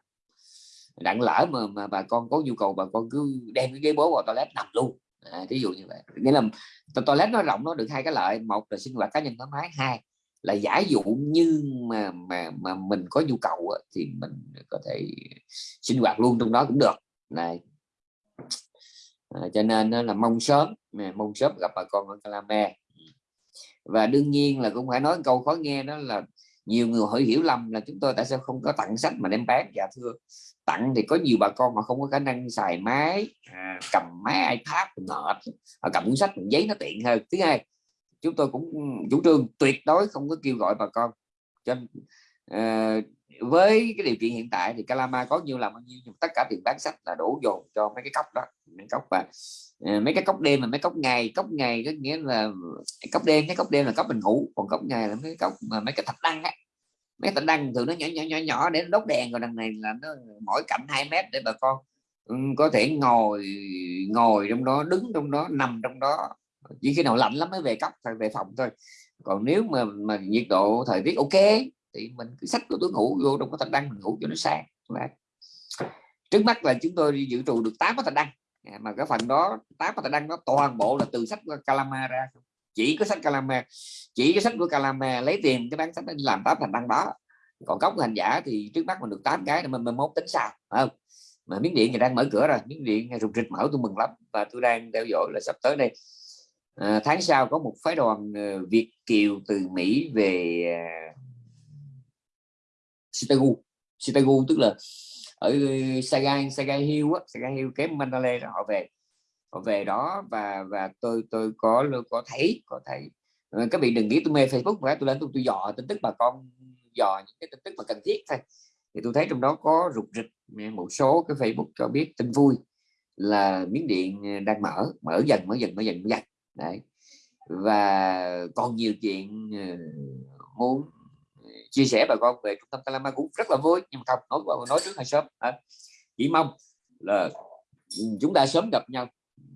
A: Đặng lỡ mà mà bà con có nhu cầu bà con cứ đem cái ghế bố vào toilet nằm luôn. À, ví dụ như vậy. Nghĩa là toilet nó rộng nó được hai cái lợi. Một là sinh hoạt cá nhân thoải mái hai là giả dụ như mà mà mà mình có nhu cầu thì mình có thể sinh hoạt luôn trong đó cũng được. Này. À, cho nên là mong sớm mong sớm gặp bà con ở Calame và đương nhiên là cũng phải nói câu khó nghe đó là nhiều người hỏi hiểu lầm là chúng tôi tại sao không có tặng sách mà đem bán. Dạ thưa tặng thì có nhiều bà con mà không có khả năng xài máy à, cầm máy ipad ngợp cầm cuốn sách giấy nó tiện hơn. Thứ hai chúng tôi cũng chủ trương tuyệt đối không có kêu gọi bà con cho uh, với cái điều kiện hiện tại thì Calama có nhiều làm bao nhiêu, nhưng tất cả tiền bán sách là đổ dồn cho mấy cái cốc đó, mấy cốc và ờ, mấy cái cốc đêm mà mấy cốc ngày. Cốc ngày có nghĩa là, cốc đêm, cái cốc đêm là cốc mình ngủ, còn cốc ngày là mấy cốc mà mấy cái thạch đăng á. Mấy thạch đăng thường nó nhỏ nhỏ nhỏ nhỏ để đốt đèn còn đằng này là nó mỗi cạnh 2 mét để bà con ừ, có thể ngồi ngồi trong đó, đứng trong đó, nằm trong đó. Chỉ khi nào lạnh lắm mới về cốc, phải về phòng thôi. Còn nếu mà mà nhiệt độ thời tiết ok thì mình cứ sách của túi ngủ vô trong có thành đăng mình ngủ cho nó sang trước mắt là chúng tôi dự trù được 8 cái thành đăng. À, mà cái phần đó 8 cái thành đăng nó toàn bộ là từ sách của Calama ra. Chỉ có sách Calama chỉ cái sách của Calama lấy tiền cái bán sách đó làm tám thành đăng đó. Còn cốc hành giả thì trước mắt mình được 8 cái mình mình mốt tính sao không? Mà miếng điện thì đang mở cửa rồi. Miếng điện rụt rịch mở tôi mừng lắm. Và tôi đang theo dõi là sắp tới đây. À, tháng sau có một phái đoàn ờ, Việt kiều từ Mỹ về à, Sitagu Sitagu tức là ở ờ, Saigon Saigon Hill á, Saigon Hill kém Mandalay họ về họ về đó và và tôi tôi có có thấy có thấy. Ờ, các vị đừng nghĩ tôi mê Facebook và tôi lên tôi tôi dò tin tức bà con, dò những cái tin tức mà cần thiết thôi. Thì tôi thấy trong đó có rục rịch một số cái Facebook cho biết tin vui là miếng điện ờ, đang mở mở dần mở dần mở dần mở dần. Đấy. Và còn nhiều chuyện muốn chia sẻ bà con về trung tâm Calama cũng rất là vui nhưng mà không nói nói trước hơi sớm à, chỉ mong là chúng ta sớm gặp nhau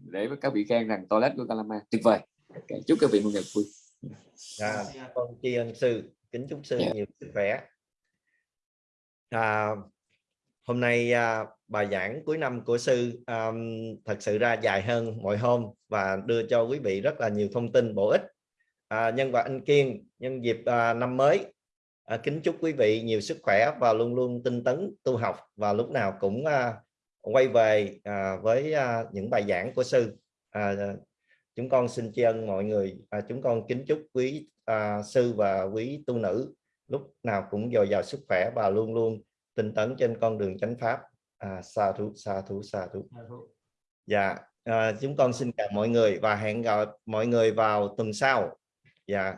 A: để các vị khen rằng toilet của Calama tuyệt vời okay. chúc các vị một ngày vui
B: à, con tri ân sư kính chúc sư yeah. Dạ. nhiều sức khỏe à, hôm nay à, bài giảng cuối năm của sư um, thật sự ra dài hơn mọi hôm và đưa cho quý vị rất là nhiều thông tin bổ ích à, nhân và anh Kiên nhân dịp à, năm mới à, kính chúc quý vị nhiều sức khỏe và luôn luôn tinh tấn tu học và lúc nào cũng à, quay về à, với à, những bài giảng của sư. À, chúng con xin tri ân mọi người. À, chúng con kính chúc quý à, sư và quý tu nữ lúc nào cũng dồi dào sức khỏe và luôn luôn tinh tấn trên con đường chánh pháp. À, sa thú sa thú sa thú. Dạ à, chúng con xin chào mọi người và hẹn gặp mọi người vào tuần sau. Dạ